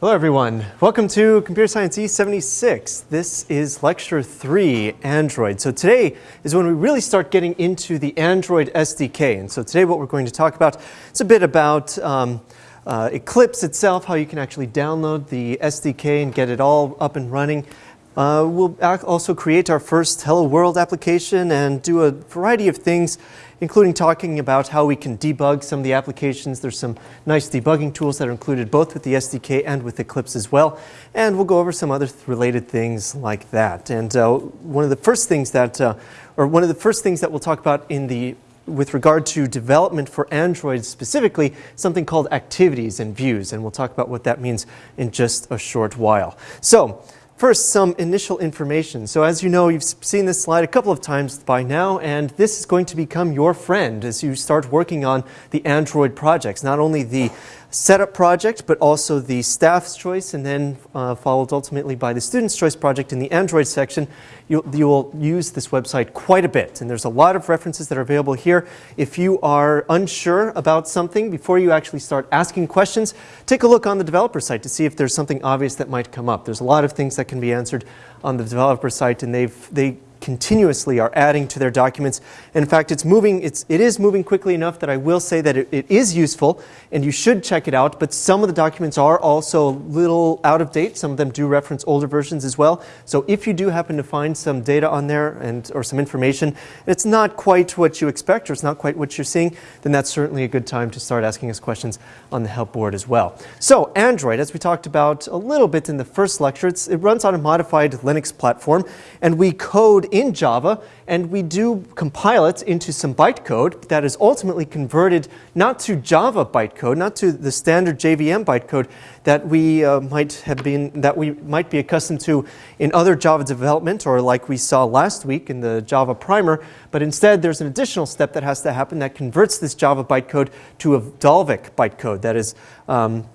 Hello everyone. Welcome to Computer Science E76. This is lecture 3, Android. So today is when we really start getting into the Android SDK. And so today what we're going to talk about is a bit about um, uh, Eclipse itself, how you can actually download the SDK and get it all up and running. Uh, we'll also create our first Hello World application and do a variety of things including talking about how we can debug some of the applications. There's some nice debugging tools that are included both with the SDK and with Eclipse as well. And we'll go over some other th related things like that. And uh, one of the first things that, uh, or one of the first things that we'll talk about in the with regard to development for Android specifically, something called activities and views. And we'll talk about what that means in just a short while. So First, some initial information. So as you know, you've seen this slide a couple of times by now, and this is going to become your friend as you start working on the Android projects. Not only the setup project, but also the staff's choice, and then uh, followed ultimately by the student's choice project in the Android section, you, you will use this website quite a bit. And there's a lot of references that are available here. If you are unsure about something, before you actually start asking questions, take a look on the developer site to see if there's something obvious that might come up. There's a lot of things that can be answered on the developer site, and they've, they continuously are adding to their documents. in fact, it's moving, it's, it is moving quickly enough that I will say that it, it is useful and you should check it out, but some of the documents are also a little out of date. Some of them do reference older versions as well. So if you do happen to find some data on there and, or some information, it's not quite what you expect or it's not quite what you're seeing, then that's certainly a good time to start asking us questions on the help board as well. So Android, as we talked about a little bit in the first lecture, it runs on a modified Linux platform and we code in Java, and we do compile it into some bytecode that is ultimately converted not to Java bytecode, not to the standard JVM bytecode that we uh, might have been, that we might be accustomed to in other Java development, or like we saw last week in the Java primer, but instead there's an additional step that has to happen that converts this Java bytecode to a Dalvik bytecode that is um,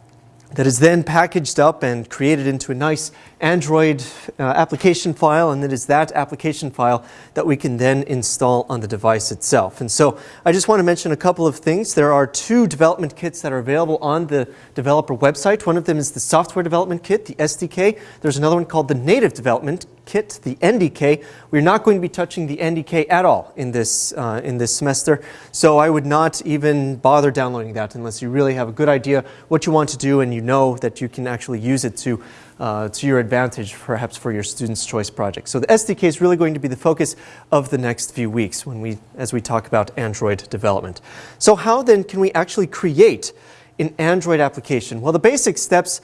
that is then packaged up and created into a nice Android uh, application file, and it is that application file that we can then install on the device itself. And so I just want to mention a couple of things. There are two development kits that are available on the developer website. One of them is the software development kit, the SDK. There's another one called the native development kit, the NDK. We're not going to be touching the NDK at all in this, uh, in this semester, so I would not even bother downloading that unless you really have a good idea what you want to do and you know that you can actually use it to uh, to your advantage perhaps for your student's choice project. So the SDK is really going to be the focus of the next few weeks when we, as we talk about Android development. So how then can we actually create an Android application? Well, the basic steps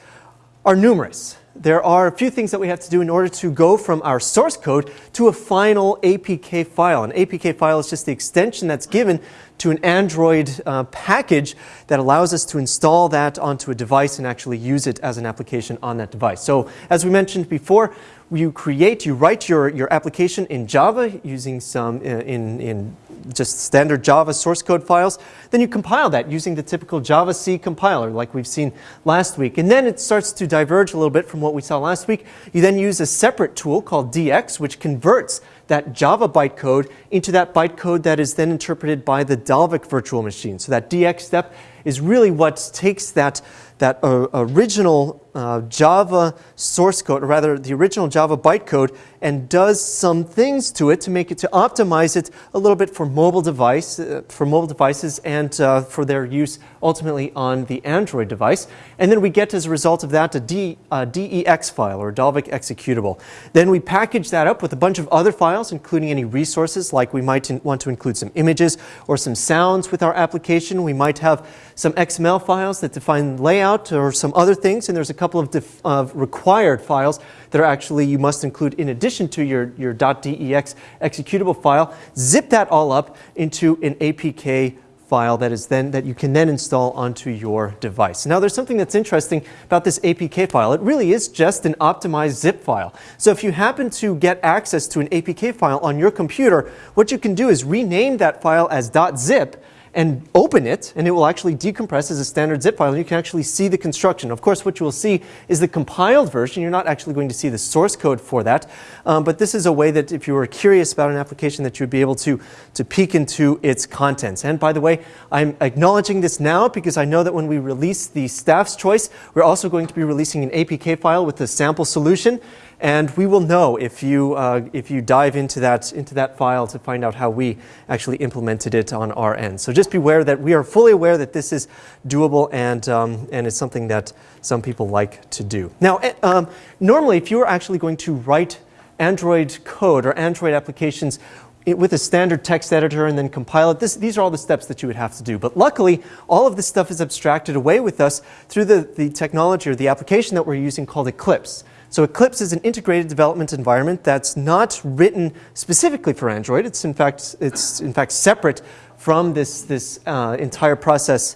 are numerous there are a few things that we have to do in order to go from our source code to a final APK file. An APK file is just the extension that's given to an Android uh, package that allows us to install that onto a device and actually use it as an application on that device. So as we mentioned before, you create, you write your, your application in Java using some uh, in, in just standard Java source code files. Then you compile that using the typical javac compiler like we've seen last week. And then it starts to diverge a little bit from what we saw last week. You then use a separate tool called DX which converts that Java bytecode into that bytecode that is then interpreted by the Dalvik virtual machine. So that DX step is really what takes that, that uh, original uh, Java source code, or rather the original Java bytecode, and does some things to it to make it, to optimize it a little bit for mobile device, uh, for mobile devices and uh, for their use ultimately on the Android device. And then we get as a result of that a D, DEX file or Dalvik executable. Then we package that up with a bunch of other files, including any resources, like we might want to include some images or some sounds with our application. We might have some XML files that define layout or some other things, and there's a couple of, of required files that are actually you must include in addition to your, your .dex executable file. Zip that all up into an APK file that is then that you can then install onto your device. Now there's something that's interesting about this APK file. It really is just an optimized zip file. So if you happen to get access to an APK file on your computer, what you can do is rename that file as .zip and open it, and it will actually decompress as a standard zip file, and you can actually see the construction. Of course, what you will see is the compiled version. You're not actually going to see the source code for that, um, but this is a way that if you were curious about an application that you would be able to, to peek into its contents. And by the way, I'm acknowledging this now because I know that when we release the staff's choice, we're also going to be releasing an APK file with the sample solution. And we will know if you, uh, if you dive into that, into that file to find out how we actually implemented it on our end. So just beware that we are fully aware that this is doable and, um, and it's something that some people like to do. Now, eh, um, normally if you are actually going to write Android code or Android applications with a standard text editor and then compile it. This, these are all the steps that you would have to do. But luckily, all of this stuff is abstracted away with us through the, the technology or the application that we're using called Eclipse. So Eclipse is an integrated development environment that's not written specifically for Android. It's in fact, it's in fact separate from this, this uh, entire process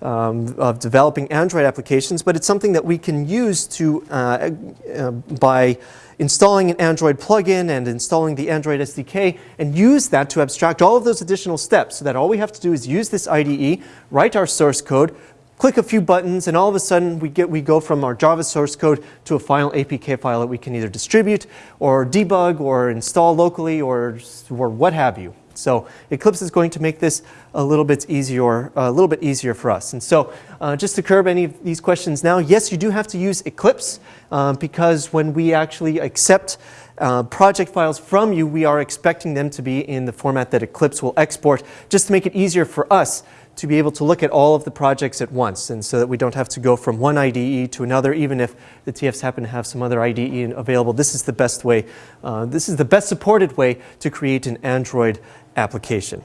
um, of developing Android applications, but it's something that we can use to, uh, uh, by installing an Android plugin and installing the Android SDK and use that to abstract all of those additional steps so that all we have to do is use this IDE, write our source code, click a few buttons, and all of a sudden we, get, we go from our Java source code to a final APK file that we can either distribute or debug or install locally or, or what have you. So Eclipse is going to make this a little bit easier, a little bit easier for us. And so uh, just to curb any of these questions now, yes, you do have to use Eclipse um, because when we actually accept uh, project files from you, we are expecting them to be in the format that Eclipse will export just to make it easier for us to be able to look at all of the projects at once and so that we don't have to go from one IDE to another even if the TFs happen to have some other IDE available. This is the best way, uh, this is the best supported way to create an Android application.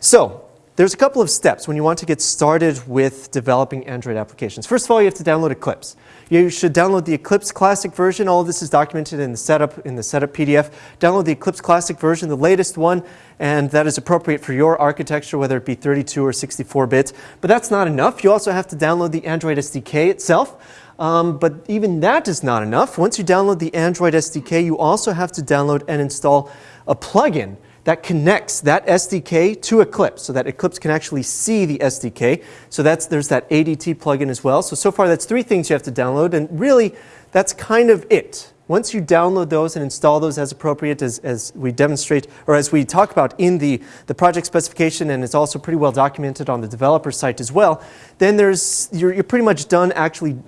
So there's a couple of steps when you want to get started with developing Android applications. First of all, you have to download Eclipse. You should download the Eclipse Classic version. All of this is documented in the setup in the setup PDF. Download the Eclipse Classic version, the latest one, and that is appropriate for your architecture, whether it be 32 or 64 bit. But that's not enough. You also have to download the Android SDK itself. Um, but even that is not enough. Once you download the Android SDK, you also have to download and install a plugin that connects that SDK to Eclipse so that Eclipse can actually see the SDK. So that's, there's that ADT plugin as well. So, so far that's three things you have to download and really that's kind of it. Once you download those and install those as appropriate as, as we demonstrate or as we talk about in the, the project specification and it's also pretty well documented on the developer site as well, then there's, you're, you're pretty much done actually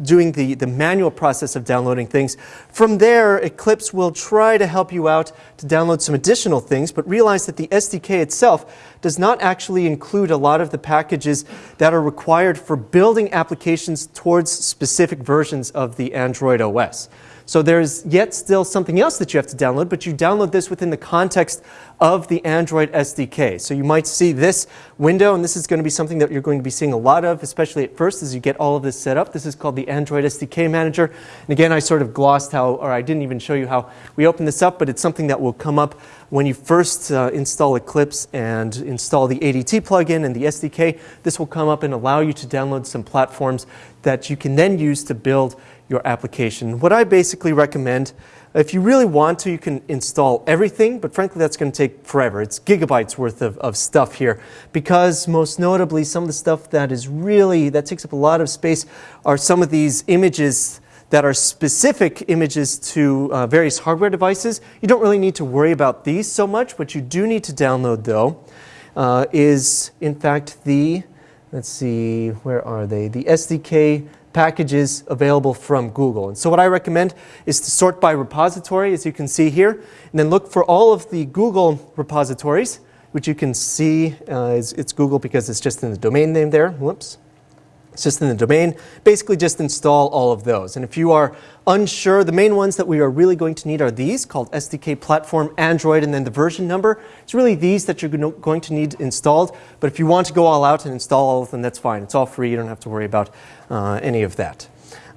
doing the, the manual process of downloading things. From there, Eclipse will try to help you out to download some additional things, but realize that the SDK itself does not actually include a lot of the packages that are required for building applications towards specific versions of the Android OS. So there's yet still something else that you have to download, but you download this within the context of the Android SDK. So you might see this window, and this is going to be something that you're going to be seeing a lot of, especially at first as you get all of this set up. This is called the Android SDK Manager. And again, I sort of glossed how, or I didn't even show you how we open this up, but it's something that will come up when you first uh, install Eclipse and install the ADT plugin and the SDK. This will come up and allow you to download some platforms that you can then use to build your application. What I basically recommend, if you really want to, you can install everything, but frankly that's going to take forever. It's gigabytes worth of, of stuff here because most notably some of the stuff that is really, that takes up a lot of space are some of these images that are specific images to uh, various hardware devices. You don't really need to worry about these so much. What you do need to download though uh, is in fact the, let's see, where are they? The SDK packages available from Google. And so what I recommend is to sort by repository, as you can see here, and then look for all of the Google repositories, which you can see uh, is, it's Google because it's just in the domain name there. Whoops. Just in the domain. Basically just install all of those. And if you are unsure, the main ones that we are really going to need are these called SDK Platform Android and then the version number. It's really these that you're going to need installed. But if you want to go all out and install all of them, that's fine. It's all free. You don't have to worry about uh, any of that.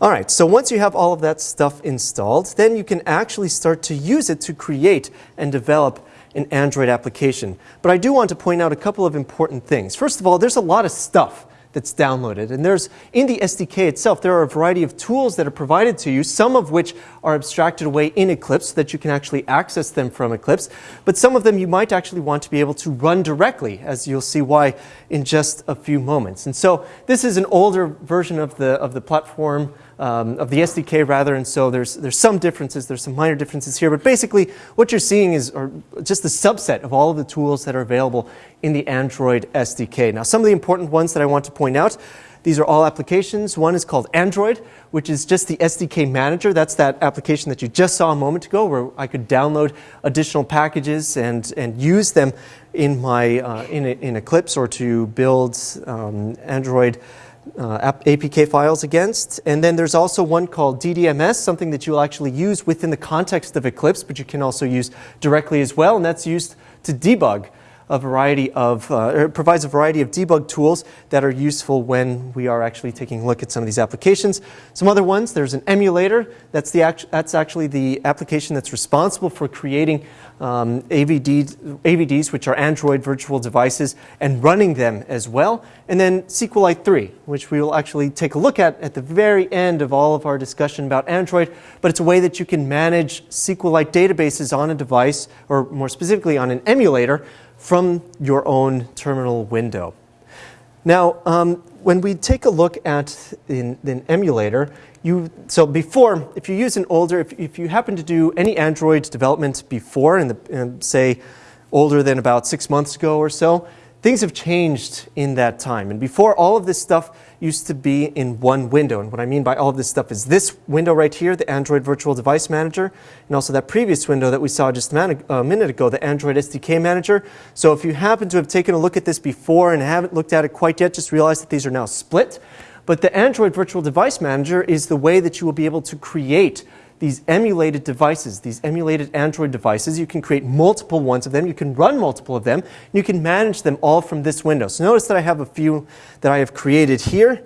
All right, so once you have all of that stuff installed, then you can actually start to use it to create and develop an Android application. But I do want to point out a couple of important things. First of all, there's a lot of stuff that's downloaded. And there's, in the SDK itself, there are a variety of tools that are provided to you, some of which are abstracted away in Eclipse so that you can actually access them from Eclipse. But some of them you might actually want to be able to run directly, as you'll see why in just a few moments. And so this is an older version of the, of the platform um, of the SDK rather, and so there's, there's some differences, there's some minor differences here, but basically what you're seeing is just a subset of all of the tools that are available in the Android SDK. Now some of the important ones that I want to point out, these are all applications. One is called Android, which is just the SDK manager. That's that application that you just saw a moment ago where I could download additional packages and, and use them in, my, uh, in, in Eclipse or to build um, Android uh, APK files against. And then there's also one called DDMS, something that you'll actually use within the context of Eclipse, but you can also use directly as well, and that's used to debug a variety of, uh, it provides a variety of debug tools that are useful when we are actually taking a look at some of these applications. Some other ones, there's an emulator. That's, the act that's actually the application that's responsible for creating um, AVD, AVDs, which are Android virtual devices, and running them as well. And then SQLite 3, which we will actually take a look at at the very end of all of our discussion about Android. But it's a way that you can manage SQLite databases on a device, or more specifically on an emulator, from your own terminal window. Now, um, when we take a look at an, emulator, you, so before, if you use an older, if, if you happen to do any Android development before, in the, in, say, older than about six months ago or so, things have changed in that time. And before, all of this stuff used to be in one window. And what I mean by all of this stuff is this window right here, the Android Virtual Device Manager, and also that previous window that we saw just a minute ago, the Android SDK Manager. So if you happen to have taken a look at this before and haven't looked at it quite yet, just realize that these are now split. But the Android Virtual Device Manager is the way that you will be able to create these emulated devices, these emulated Android devices. You can create multiple ones of them. You can run multiple of them. you can manage them all from this window. So notice that I have a few that I have created here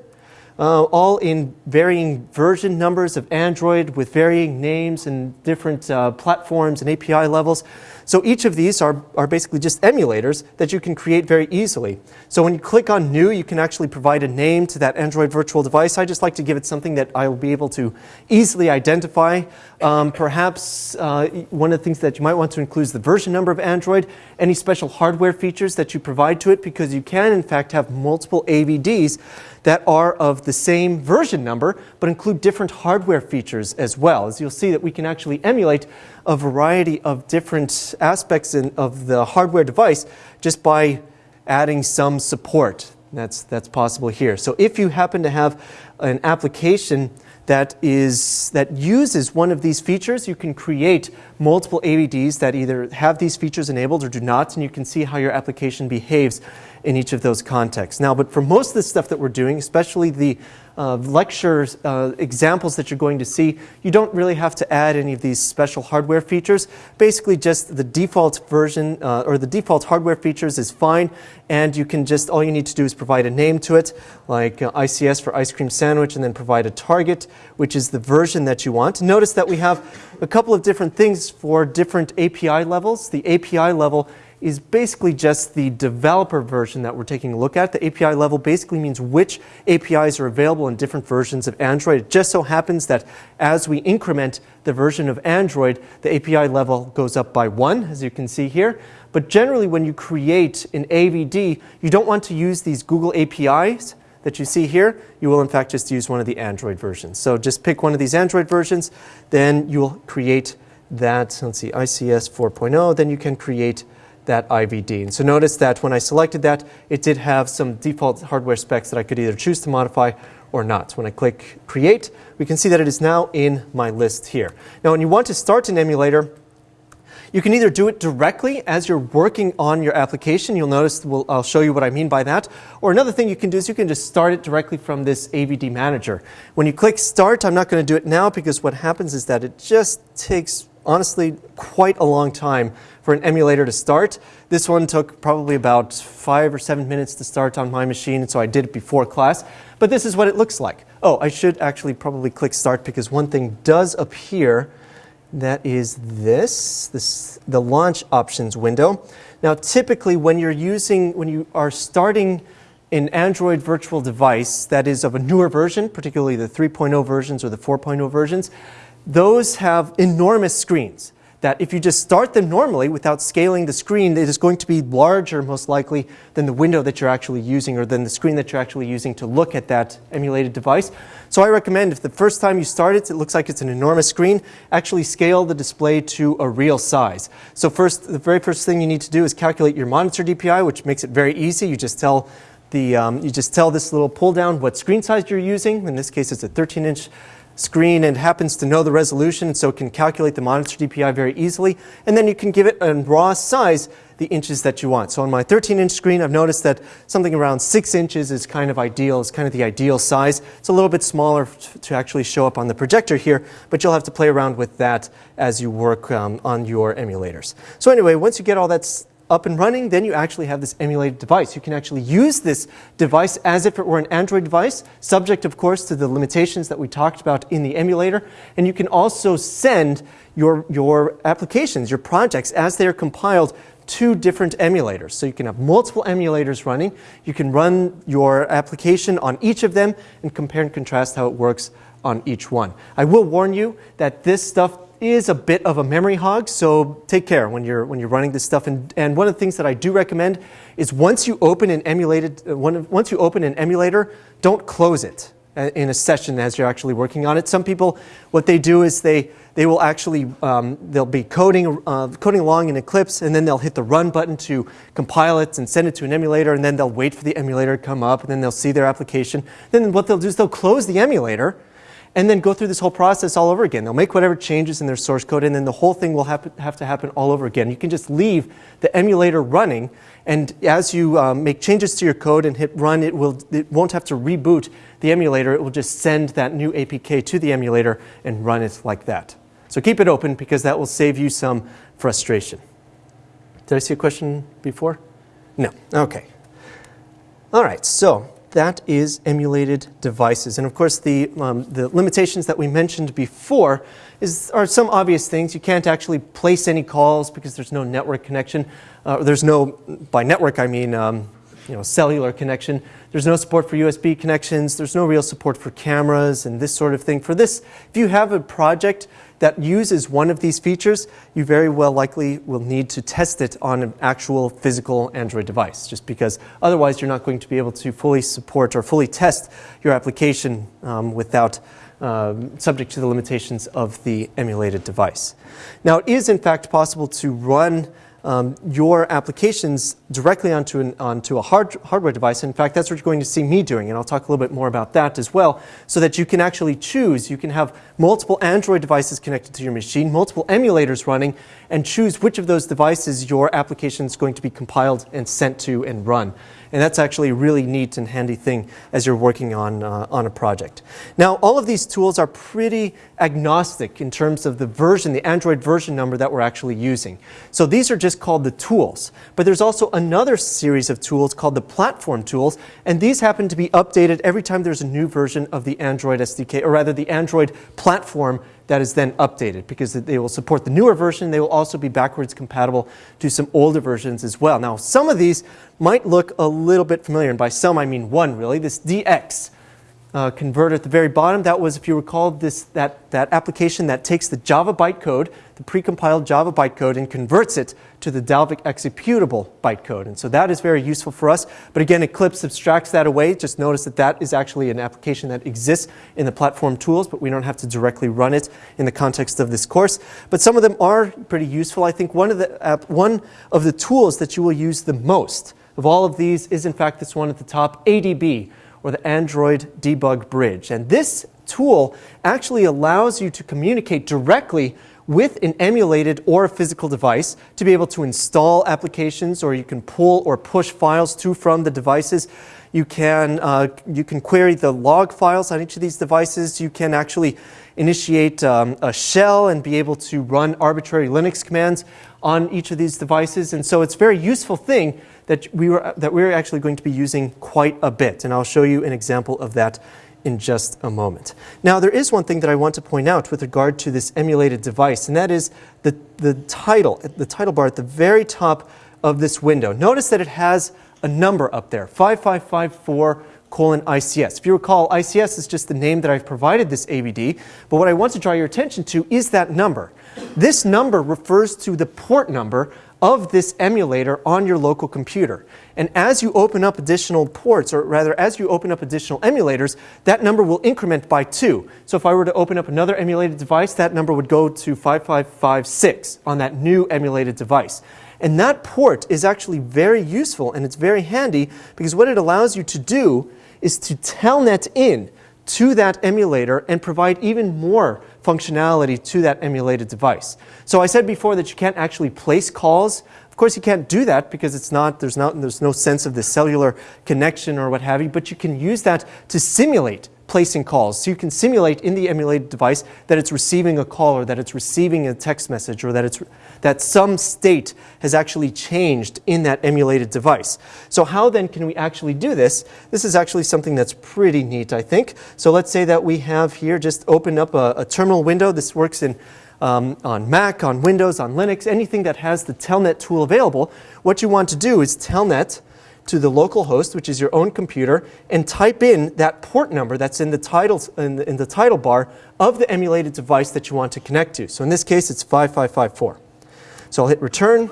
uh, all in varying version numbers of Android with varying names and different uh, platforms and API levels. So each of these are, are basically just emulators that you can create very easily. So when you click on New, you can actually provide a name to that Android virtual device. I just like to give it something that I will be able to easily identify. Um, perhaps uh, one of the things that you might want to include is the version number of Android, any special hardware features that you provide to it, because you can, in fact, have multiple AVDs that are of the same version number, but include different hardware features as well. As you'll see that we can actually emulate a variety of different aspects in, of the hardware device just by adding some support. That's, that's possible here. So if you happen to have an application that is that uses one of these features, you can create multiple AVDs that either have these features enabled or do not, and you can see how your application behaves in each of those contexts. Now, but for most of the stuff that we're doing, especially the uh, lecture uh, examples that you're going to see, you don't really have to add any of these special hardware features. Basically, just the default version uh, or the default hardware features is fine, and you can just, all you need to do is provide a name to it, like uh, ICS for ice cream sandwich, and then provide a target, which is the version that you want. Notice that we have a couple of different things for different API levels. The API level is basically just the developer version that we're taking a look at. The API level basically means which APIs are available in different versions of Android. It just so happens that as we increment the version of Android, the API level goes up by one, as you can see here. But generally, when you create an AVD, you don't want to use these Google APIs that you see here. You will, in fact, just use one of the Android versions. So just pick one of these Android versions, then you'll create that, let's see, ICS 4.0, then you can create that AVD. And so notice that when I selected that, it did have some default hardware specs that I could either choose to modify or not. When I click Create, we can see that it is now in my list here. Now, when you want to start an emulator, you can either do it directly as you're working on your application. You'll notice we'll, I'll show you what I mean by that. Or another thing you can do is you can just start it directly from this AVD manager. When you click Start, I'm not going to do it now because what happens is that it just takes honestly quite a long time for an emulator to start. This one took probably about five or seven minutes to start on my machine, so I did it before class. But this is what it looks like. Oh, I should actually probably click start because one thing does appear that is this, this the launch options window. Now typically when you're using, when you are starting an Android virtual device that is of a newer version, particularly the 3.0 versions or the 4.0 versions, those have enormous screens that if you just start them normally without scaling the screen, it is going to be larger most likely than the window that you're actually using or than the screen that you're actually using to look at that emulated device. So I recommend if the first time you start it, it looks like it's an enormous screen, actually scale the display to a real size. So first, the very first thing you need to do is calculate your monitor DPI, which makes it very easy. You just tell the, um, you just tell this little pull down what screen size you're using. In this case, it's a 13 inch screen and happens to know the resolution, so it can calculate the monitor DPI very easily. And then you can give it a raw size the inches that you want. So on my 13 inch screen, I've noticed that something around six inches is kind of ideal, is kind of the ideal size. It's a little bit smaller to actually show up on the projector here, but you'll have to play around with that as you work um, on your emulators. So anyway, once you get all that up and running, then you actually have this emulated device. You can actually use this device as if it were an Android device, subject, of course, to the limitations that we talked about in the emulator. And you can also send your, your applications, your projects, as they are compiled to different emulators. So you can have multiple emulators running. You can run your application on each of them and compare and contrast how it works on each one. I will warn you that this stuff is a bit of a memory hog, so take care when you're, when you're running this stuff. And, and one of the things that I do recommend is once you open an emulated, uh, once you open an emulator, don't close it uh, in a session as you're actually working on it. Some people, what they do is they, they will actually, um, they'll be coding, uh, coding along in Eclipse and then they'll hit the run button to compile it and send it to an emulator and then they'll wait for the emulator to come up and then they'll see their application. Then what they'll do is they'll close the emulator and then go through this whole process all over again. They'll make whatever changes in their source code, and then the whole thing will have, to happen all over again. You can just leave the emulator running, and as you um, make changes to your code and hit run, it, will, it won't have to reboot the emulator. It will just send that new APK to the emulator and run it like that. So keep it open because that will save you some frustration. Did I see a question before? No. Okay. All right, so that is emulated devices. And of course, the, um, the limitations that we mentioned before is, are some obvious things. You can't actually place any calls because there's no network connection. Uh, there's no, by network I mean um, you know, cellular connection. There's no support for USB connections. There's no real support for cameras and this sort of thing. For this, if you have a project that uses one of these features, you very well likely will need to test it on an actual physical Android device, just because otherwise you're not going to be able to fully support or fully test your application um, without uh, subject to the limitations of the emulated device. Now, it is in fact possible to run um, your applications directly onto, an, onto a hard, hardware device. In fact, that's what you're going to see me doing, and I'll talk a little bit more about that as well, so that you can actually choose. You can have multiple Android devices connected to your machine, multiple emulators running, and choose which of those devices your application is going to be compiled and sent to and run. And that's actually a really neat and handy thing as you're working on, uh, on a project. Now, all of these tools are pretty agnostic in terms of the version, the Android version number that we're actually using. So these are just called the tools. But there's also another series of tools called the platform tools, and these happen to be updated every time there's a new version of the Android SDK, or rather the Android platform that is then updated because they will support the newer version. They will also be backwards compatible to some older versions as well. Now, some of these might look a little bit familiar, and by some I mean one really, this DX uh, converter at the very bottom. That was, if you recall, this, that, that application that takes the Java bytecode, the precompiled Java bytecode, and converts it to the Dalvik executable bytecode. And so that is very useful for us. But again, Eclipse abstracts that away. Just notice that that is actually an application that exists in the platform tools, but we don't have to directly run it in the context of this course. But some of them are pretty useful. I think one of the, uh, one of the tools that you will use the most of all of these is, in fact, this one at the top, ADB or the Android Debug Bridge. And this tool actually allows you to communicate directly with an emulated or a physical device to be able to install applications or you can pull or push files to from the devices. You can, uh, you can query the log files on each of these devices. You can actually initiate um, a shell and be able to run arbitrary Linux commands on each of these devices. And so it's a very useful thing that we were that we're actually going to be using quite a bit, and I'll show you an example of that in just a moment. Now, there is one thing that I want to point out with regard to this emulated device, and that is the, the title, the title bar at the very top of this window. Notice that it has a number up there, 5554 colon ICS. If you recall, ICS is just the name that I've provided this AVD, but what I want to draw your attention to is that number. This number refers to the port number of this emulator on your local computer. And as you open up additional ports, or rather as you open up additional emulators, that number will increment by two. So if I were to open up another emulated device, that number would go to 5556 on that new emulated device. And that port is actually very useful and it's very handy because what it allows you to do is to telnet in to that emulator and provide even more functionality to that emulated device. So I said before that you can't actually place calls. Of course, you can't do that because it's not, there's, not, there's no sense of the cellular connection or what have you, but you can use that to simulate placing calls. So you can simulate in the emulated device that it's receiving a call or that it's receiving a text message or that, it's, that some state has actually changed in that emulated device. So how then can we actually do this? This is actually something that's pretty neat, I think. So let's say that we have here just open up a, a terminal window. This works in um, on Mac, on Windows, on Linux, anything that has the Telnet tool available. What you want to do is Telnet to the local host, which is your own computer, and type in that port number that's in the, titles, in the, in the title bar of the emulated device that you want to connect to. So in this case, it's 5554. So I'll hit return.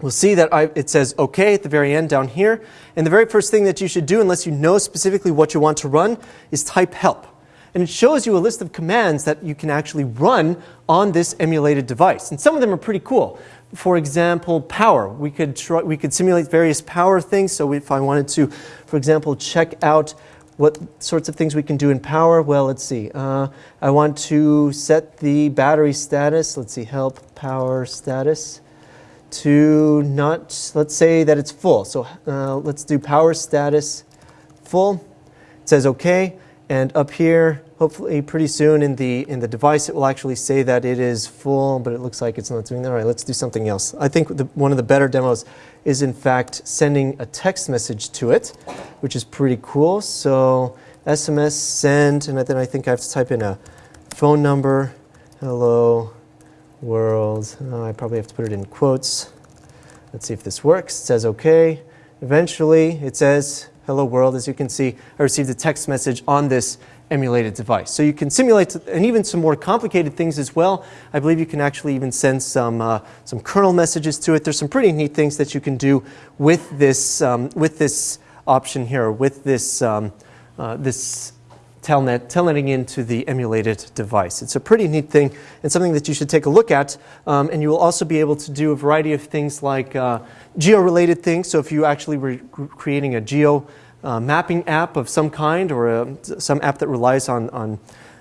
We'll see that I, it says OK at the very end down here. And the very first thing that you should do, unless you know specifically what you want to run, is type help. And it shows you a list of commands that you can actually run on this emulated device. And some of them are pretty cool for example, power. We could, try, we could simulate various power things. So if I wanted to, for example, check out what sorts of things we can do in power, well, let's see. Uh, I want to set the battery status. Let's see, help power status to not, let's say that it's full. So uh, let's do power status full. It says OK. And up here, hopefully pretty soon in the, in the device, it will actually say that it is full, but it looks like it's not doing that. All right, let's do something else. I think the, one of the better demos is in fact sending a text message to it, which is pretty cool. So SMS send, and then I think I have to type in a phone number. Hello world. Oh, I probably have to put it in quotes. Let's see if this works. It says OK. Eventually, it says hello world. As you can see, I received a text message on this emulated device. So you can simulate and even some more complicated things as well. I believe you can actually even send some, uh, some kernel messages to it. There's some pretty neat things that you can do with this, um, with this option here, with this, um, uh, this telnet, telnetting into the emulated device. It's a pretty neat thing and something that you should take a look at. Um, and you will also be able to do a variety of things like uh, geo-related things. So if you actually were creating a geo uh, mapping app of some kind or a, some app that relies on, on,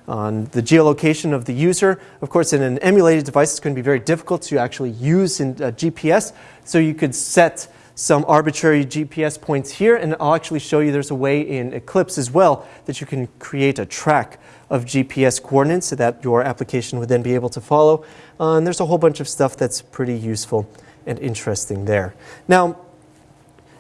on the geolocation of the user. Of course, in an emulated device, it's going to be very difficult to actually use in uh, GPS. So you could set some arbitrary GPS points here, and I'll actually show you there's a way in Eclipse as well that you can create a track of GPS coordinates so that your application would then be able to follow. Uh, and there's a whole bunch of stuff that's pretty useful and interesting there. Now,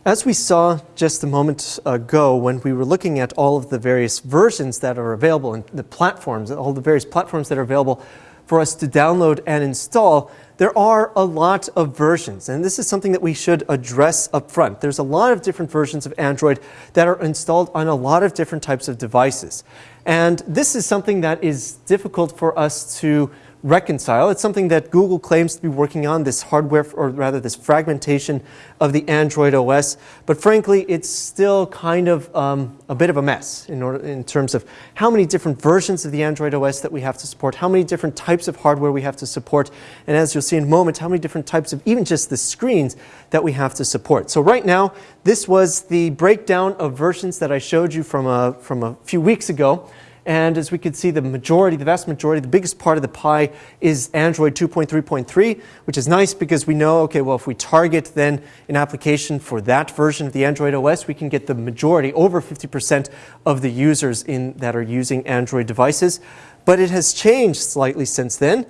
as we saw just a moment ago when we were looking at all of the various versions that are available and the platforms, all the various platforms that are available for us to download and install, there are a lot of versions. And this is something that we should address up front. There's a lot of different versions of Android that are installed on a lot of different types of devices. And this is something that is difficult for us to reconcile. It's something that Google claims to be working on, this hardware, or rather this fragmentation of the Android OS. But frankly, it's still kind of um, a bit of a mess in, order, in terms of how many different versions of the Android OS that we have to support, how many different types of hardware we have to support, and as you'll see in a moment, how many different types of even just the screens that we have to support. So right now, this was the breakdown of versions that I showed you from a, from a few weeks ago. And as we can see, the majority, the vast majority, the biggest part of the pie is Android 2.3.3, which is nice because we know, okay, well, if we target then an application for that version of the Android OS, we can get the majority, over 50% of the users in, that are using Android devices. But it has changed slightly since then.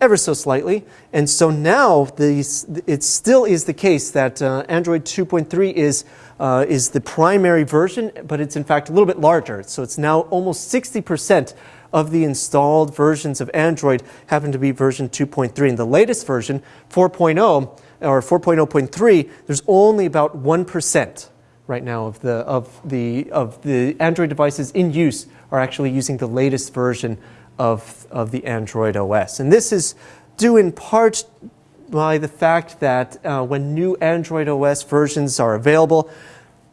Ever so slightly. And so now these, it still is the case that uh, Android 2.3 is, uh, is the primary version, but it's in fact a little bit larger. So it's now almost 60% of the installed versions of Android happen to be version 2.3. And the latest version, 4.0 or 4.0.3, there's only about 1% right now of the, of, the, of the Android devices in use are actually using the latest version of, of the Android OS. And this is due in part by the fact that uh, when new Android OS versions are available,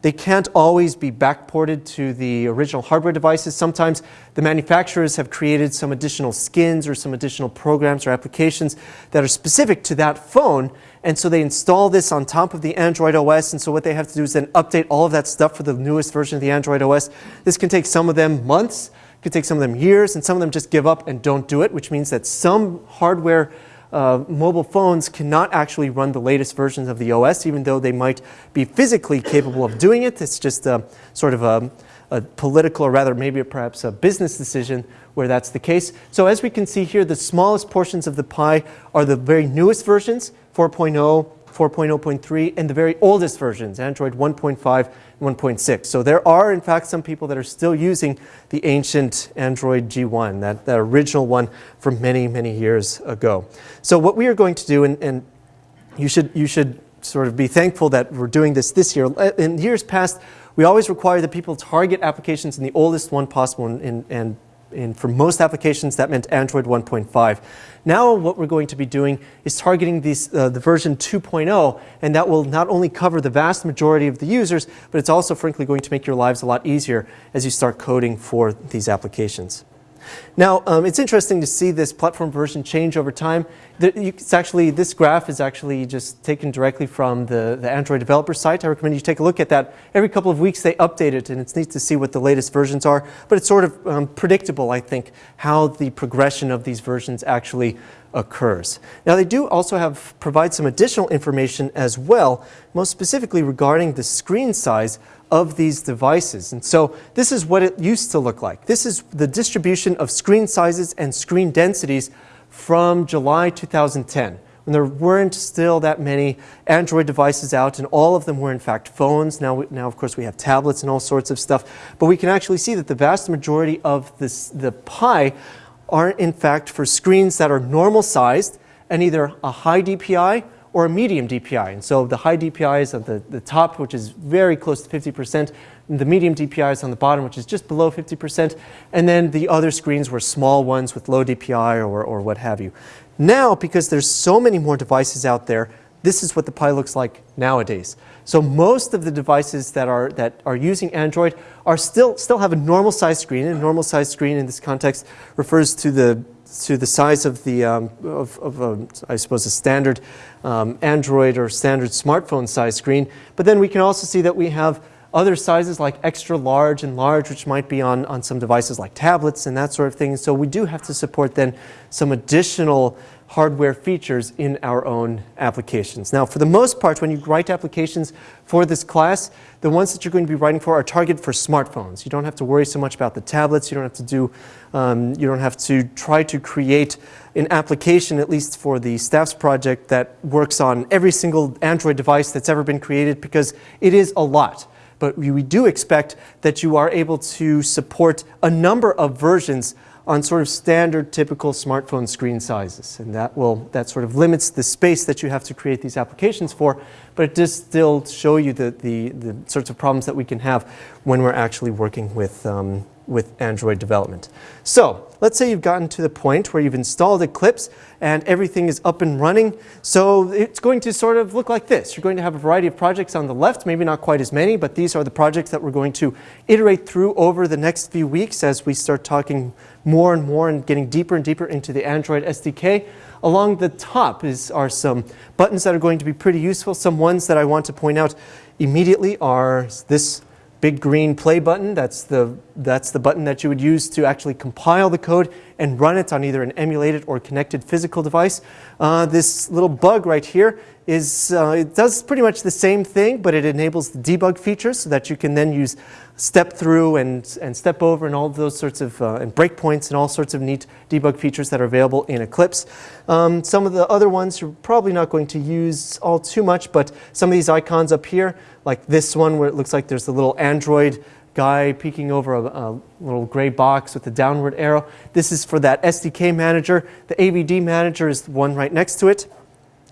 they can't always be backported to the original hardware devices. Sometimes the manufacturers have created some additional skins or some additional programs or applications that are specific to that phone. And so they install this on top of the Android OS. And so what they have to do is then update all of that stuff for the newest version of the Android OS. This can take some of them months could take some of them years, and some of them just give up and don't do it, which means that some hardware uh, mobile phones cannot actually run the latest versions of the OS, even though they might be physically capable of doing it. It's just a, sort of a, a political, or rather maybe perhaps a business decision where that's the case. So as we can see here, the smallest portions of the pie are the very newest versions, 4.0, 4.0.3, and the very oldest versions, Android 1.5 and 1.6. So there are, in fact, some people that are still using the ancient Android G1, that, that original one from many, many years ago. So what we are going to do, and, and you, should, you should sort of be thankful that we're doing this this year. Uh, in years past, we always require that people target applications in the oldest one possible and, and and for most applications that meant Android 1.5. Now what we're going to be doing is targeting these, uh, the version 2.0 and that will not only cover the vast majority of the users, but it's also frankly going to make your lives a lot easier as you start coding for these applications. Now, um, it's interesting to see this platform version change over time. It's actually, this graph is actually just taken directly from the, the Android developer site. I recommend you take a look at that. Every couple of weeks they update it and it's neat to see what the latest versions are. But it's sort of um, predictable, I think, how the progression of these versions actually occurs. Now they do also have provide some additional information as well, most specifically regarding the screen size of these devices. And so this is what it used to look like. This is the distribution of screen sizes and screen densities from July 2010 when there weren't still that many Android devices out and all of them were in fact phones. Now, now of course we have tablets and all sorts of stuff, but we can actually see that the vast majority of this, the pie are in fact for screens that are normal sized and either a high DPI or a medium DPI. And so the high DPI is at the, the top, which is very close to 50%, and the medium DPI is on the bottom, which is just below 50%, and then the other screens were small ones with low DPI or, or what have you. Now, because there's so many more devices out there, this is what the pie looks like nowadays. So most of the devices that are, that are using Android are still, still have a normal size screen. And a normal size screen in this context refers to the, to the size of the, um, of, of a, I suppose, a standard um, Android or standard smartphone size screen. But then we can also see that we have other sizes like extra large and large, which might be on, on some devices like tablets and that sort of thing. So we do have to support then some additional hardware features in our own applications. Now, for the most part, when you write applications for this class, the ones that you're going to be writing for are targeted for smartphones. You don't have to worry so much about the tablets. You don't have to do, um, you don't have to try to create an application, at least for the staff's project, that works on every single Android device that's ever been created because it is a lot but we do expect that you are able to support a number of versions on sort of standard typical smartphone screen sizes. And that will, that sort of limits the space that you have to create these applications for, but it does still show you the, the, the sorts of problems that we can have when we're actually working with, um, with Android development. So let's say you've gotten to the point where you've installed Eclipse and everything is up and running. So it's going to sort of look like this. You're going to have a variety of projects on the left, maybe not quite as many, but these are the projects that we're going to iterate through over the next few weeks as we start talking more and more and getting deeper and deeper into the Android SDK. Along the top is, are some buttons that are going to be pretty useful. Some ones that I want to point out immediately are this big green play button. That's the, that's the button that you would use to actually compile the code and run it on either an emulated or connected physical device. Uh, this little bug right here is uh, it does pretty much the same thing, but it enables the debug features so that you can then use step through and, and step over and all those sorts of uh, and breakpoints and all sorts of neat debug features that are available in Eclipse. Um, some of the other ones you're probably not going to use all too much, but some of these icons up here, like this one where it looks like there's a little Android guy peeking over a, a, little gray box with a downward arrow. This is for that SDK manager. The AVD manager is the one right next to it.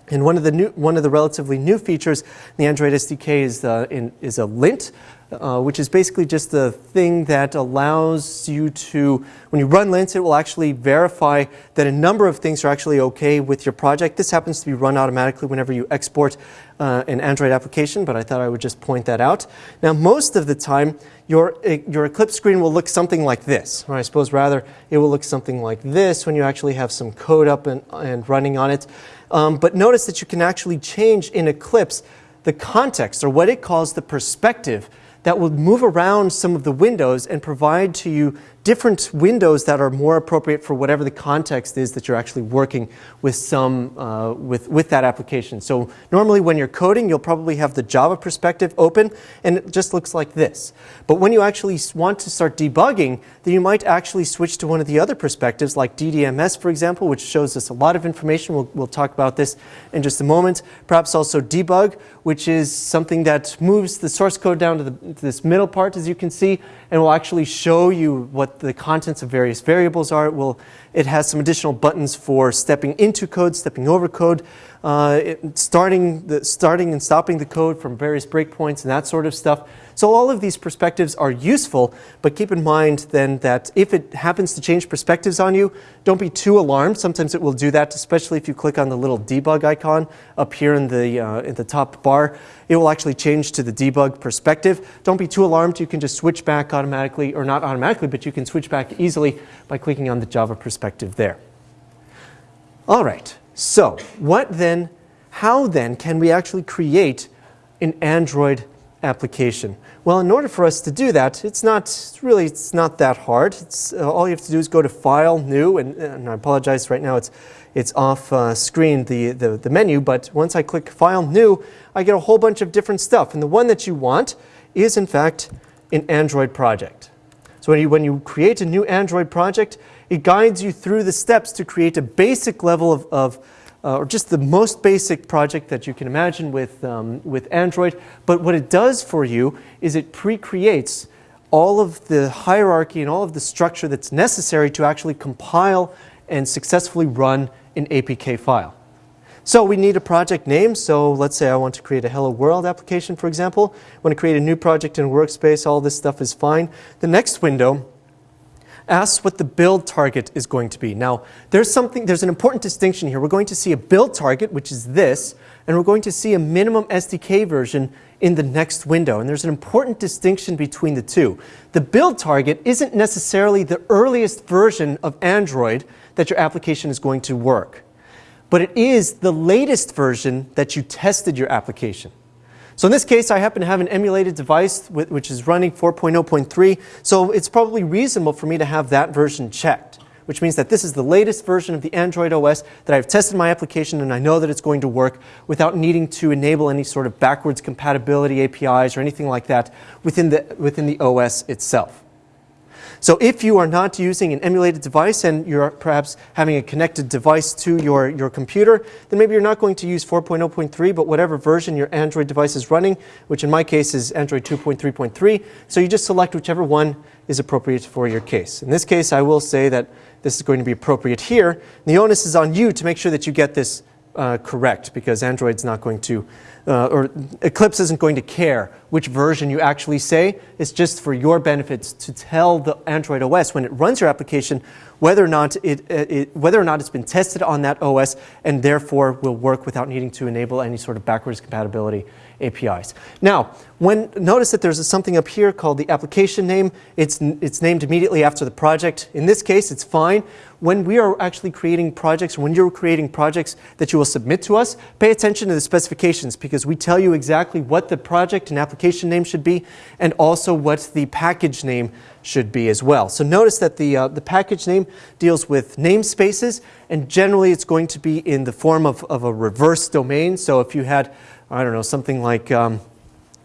And one of the new, one of the relatively new features in the Android SDK is, uh, in, is a lint, uh, which is basically just a thing that allows you to, when you run lint, it will actually verify that a number of things are actually okay with your project. This happens to be run automatically whenever you export uh, an Android application, but I thought I would just point that out. Now, most of the time, your, your Eclipse screen will look something like this, or I suppose rather it will look something like this when you actually have some code up and, and running on it. Um, but notice that you can actually change in Eclipse the context, or what it calls the perspective, that will move around some of the windows and provide to you different windows that are more appropriate for whatever the context is that you're actually working with some uh, with with that application. So normally when you're coding, you'll probably have the Java perspective open, and it just looks like this. But when you actually want to start debugging, then you might actually switch to one of the other perspectives, like DDMS, for example, which shows us a lot of information. We'll, we'll talk about this in just a moment. Perhaps also debug, which is something that moves the source code down to, the, to this middle part, as you can see, and will actually show you what the contents of various variables are. It, will, it has some additional buttons for stepping into code, stepping over code, uh, it, starting, the, starting and stopping the code from various breakpoints and that sort of stuff. So all of these perspectives are useful, but keep in mind then that if it happens to change perspectives on you, don't be too alarmed. Sometimes it will do that, especially if you click on the little debug icon up here in the, uh, in the top bar. It will actually change to the debug perspective. Don't be too alarmed. You can just switch back automatically, or not automatically, but you can switch back easily by clicking on the Java perspective there. All right, so what then, how then can we actually create an Android application? Well, in order for us to do that, it's not really, it's not that hard. It's, uh, all you have to do is go to File, New, and, and I apologize right now, it's, it's off uh, screen, the, the, the menu, but once I click File, New, I get a whole bunch of different stuff. And the one that you want is, in fact, an Android project. So when you, when you create a new Android project, it guides you through the steps to create a basic level of, of uh, or just the most basic project that you can imagine with, um, with Android. But what it does for you is it pre-creates all of the hierarchy and all of the structure that's necessary to actually compile and successfully run an APK file. So we need a project name. So let's say I want to create a Hello World application, for example. I want to create a new project in Workspace. All this stuff is fine. The next window asks what the build target is going to be. Now, there's something, there's an important distinction here. We're going to see a build target, which is this, and we're going to see a minimum SDK version in the next window. And there's an important distinction between the two. The build target isn't necessarily the earliest version of Android that your application is going to work, but it is the latest version that you tested your application. So in this case, I happen to have an emulated device which is running 4.0.3, so it's probably reasonable for me to have that version checked, which means that this is the latest version of the Android OS that I've tested my application and I know that it's going to work without needing to enable any sort of backwards compatibility APIs or anything like that within the, within the OS itself. So if you are not using an emulated device and you're perhaps having a connected device to your, your computer, then maybe you're not going to use 4.0.3, but whatever version your Android device is running, which in my case is Android 2.3.3. So you just select whichever one is appropriate for your case. In this case, I will say that this is going to be appropriate here. The onus is on you to make sure that you get this uh, correct because Android's not going to, uh, or Eclipse isn't going to care which version you actually say. It's just for your benefits to tell the Android OS when it runs your application whether or not it, it, whether or not it's been tested on that OS and therefore will work without needing to enable any sort of backwards compatibility APIs. Now, when notice that there's something up here called the application name. It's it's named immediately after the project. In this case, it's fine. when we are actually creating projects, when you're creating projects that you will submit to us, pay attention to the specifications because we tell you exactly what the project and application name should be and also what the package name should be as well. So notice that the, uh, the package name deals with namespaces and generally it's going to be in the form of, of a reverse domain. So if you had, I don't know, something like, um,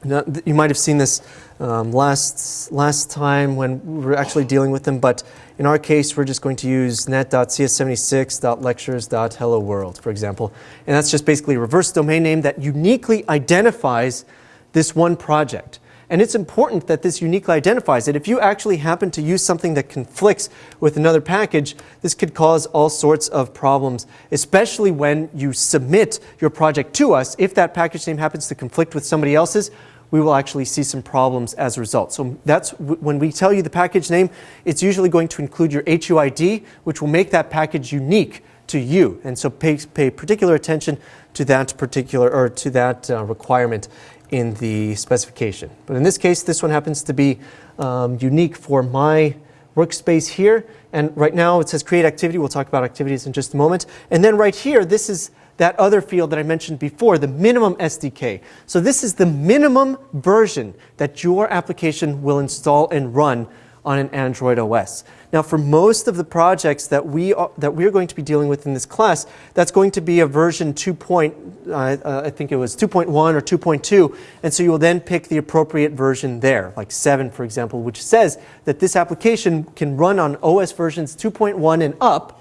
you might have seen this um, last, last time when we were actually dealing with them, but in our case, we're just going to use net.cs76.lectures.hello world, for example. And that's just basically a reverse domain name that uniquely identifies this one project. And it's important that this uniquely identifies it. If you actually happen to use something that conflicts with another package, this could cause all sorts of problems, especially when you submit your project to us. If that package name happens to conflict with somebody else's, we will actually see some problems as a result. So that's when we tell you the package name, it's usually going to include your HUID, which will make that package unique to you. And so pay, pay particular attention to that particular or to that uh, requirement in the specification. But in this case, this one happens to be um, unique for my workspace here. And right now it says create activity. We'll talk about activities in just a moment. And then right here, this is that other field that I mentioned before, the minimum SDK. So this is the minimum version that your application will install and run on an Android OS. Now for most of the projects that we are, that we're going to be dealing with in this class, that's going to be a version 2. Point, uh, uh, I think it was 2.1 or 2.2, and so you will then pick the appropriate version there, like 7 for example, which says that this application can run on OS versions 2.1 and up,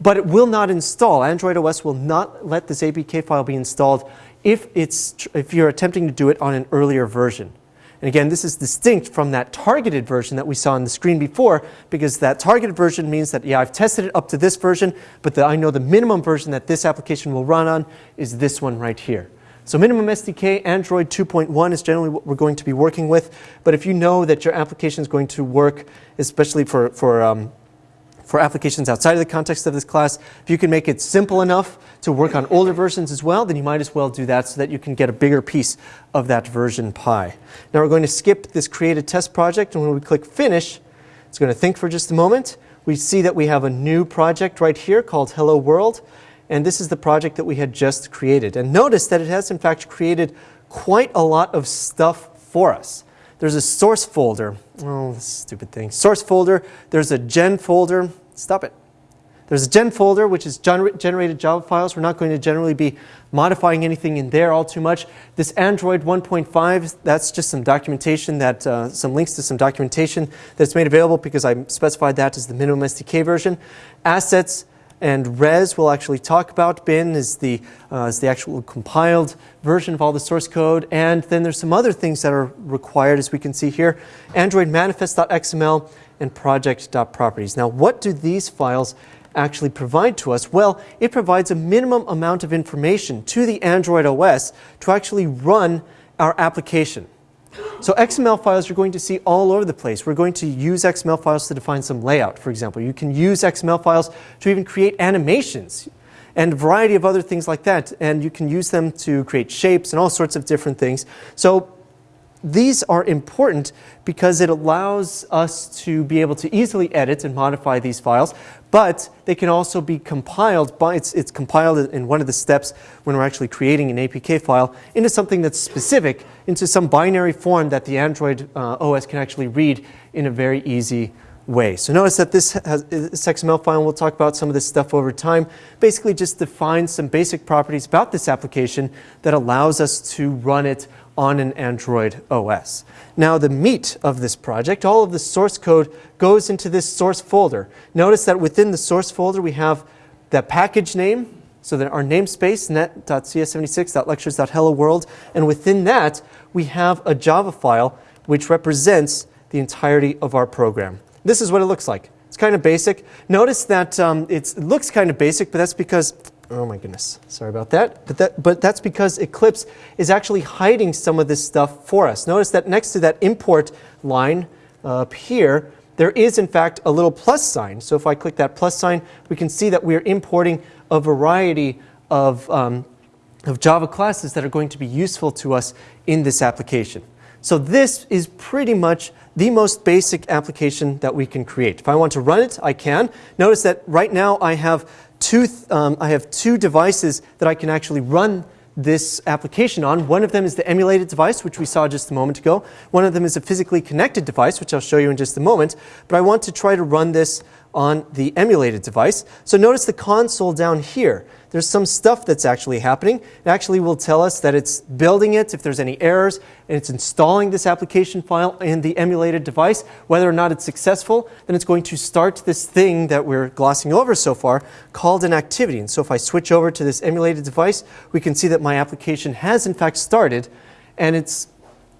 but it will not install. Android OS will not let this APK file be installed if, it's, if you're attempting to do it on an earlier version. And again, this is distinct from that targeted version that we saw on the screen before, because that targeted version means that, yeah, I've tested it up to this version, but the, I know the minimum version that this application will run on is this one right here. So minimum SDK, Android 2.1 is generally what we're going to be working with. But if you know that your application is going to work, especially for, for um, for applications outside of the context of this class. If you can make it simple enough to work on older versions as well, then you might as well do that so that you can get a bigger piece of that version pie. Now we're going to skip this created test project and when we click finish, it's going to think for just a moment. We see that we have a new project right here called Hello World and this is the project that we had just created. And notice that it has in fact created quite a lot of stuff for us. There's a source folder. Oh, stupid thing. Source folder. There's a gen folder. Stop it. There's a gen folder, which is gener generated Java files. We're not going to generally be modifying anything in there all too much. This Android 1.5, that's just some documentation that, uh, some links to some documentation that's made available because I specified that as the minimum SDK version. Assets and res we'll actually talk about. Bin is the, uh, is the actual compiled version of all the source code. And then there's some other things that are required as we can see here. Android manifest.xml and project.properties. Now, what do these files actually provide to us? Well, it provides a minimum amount of information to the Android OS to actually run our application. So XML files you're going to see all over the place. We're going to use XML files to define some layout, for example. You can use XML files to even create animations and a variety of other things like that. And you can use them to create shapes and all sorts of different things. So these are important because it allows us to be able to easily edit and modify these files, but they can also be compiled by, it's, it's compiled in one of the steps when we're actually creating an APK file into something that's specific, into some binary form that the Android uh, OS can actually read in a very easy way. So notice that this, has, this XML file, we'll talk about some of this stuff over time, basically just defines some basic properties about this application that allows us to run it on an Android OS. Now the meat of this project, all of the source code goes into this source folder. Notice that within the source folder we have the package name, so that our namespace, net.cs76.lectures.hello world, and within that we have a Java file which represents the entirety of our program. This is what it looks like. It's kind of basic. Notice that um, it looks kind of basic, but that's because Oh my goodness, sorry about that. But, that. but that's because Eclipse is actually hiding some of this stuff for us. Notice that next to that import line up here, there is in fact a little plus sign. So if I click that plus sign, we can see that we're importing a variety of, um, of Java classes that are going to be useful to us in this application. So this is pretty much the most basic application that we can create. If I want to run it, I can. Notice that right now I have two, um, I have two devices that I can actually run this application on. One of them is the emulated device, which we saw just a moment ago. One of them is a physically connected device, which I'll show you in just a moment. But I want to try to run this on the emulated device. So notice the console down here. There's some stuff that's actually happening. It actually will tell us that it's building it, if there's any errors, and it's installing this application file in the emulated device. Whether or not it's successful, then it's going to start this thing that we're glossing over so far called an activity. And so if I switch over to this emulated device, we can see that my application has in fact started, and it's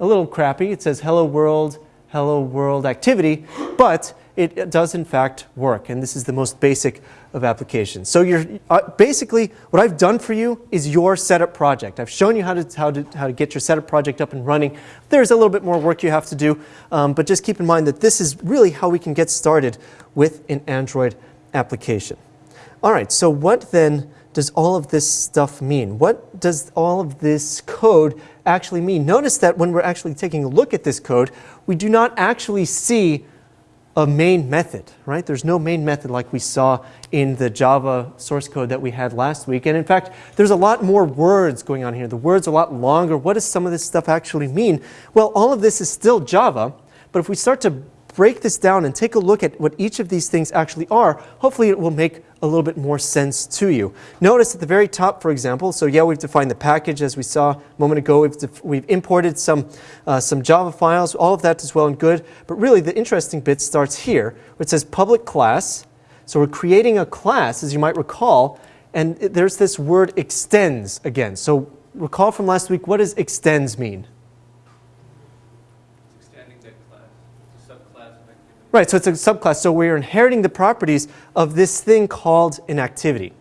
a little crappy. It says hello world, hello world activity, but it does in fact work. And this is the most basic of applications. So you're, uh, basically, what I've done for you is your setup project. I've shown you how to, how, to, how to get your setup project up and running. There's a little bit more work you have to do, um, but just keep in mind that this is really how we can get started with an Android application. All right, so what then does all of this stuff mean? What does all of this code actually mean? Notice that when we're actually taking a look at this code, we do not actually see a main method, right? There's no main method like we saw in the Java source code that we had last week. And in fact, there's a lot more words going on here. The words are a lot longer. What does some of this stuff actually mean? Well, all of this is still Java, but if we start to break this down and take a look at what each of these things actually are, hopefully it will make a little bit more sense to you. Notice at the very top, for example, so yeah, we've defined the package as we saw a moment ago. We've, we've imported some, uh, some Java files. All of that is well and good. But really, the interesting bit starts here, where it says public class. So we're creating a class, as you might recall, and it, there's this word extends again. So recall from last week, what does extends mean? Right, so it's a subclass. So we're inheriting the properties of this thing called an activity.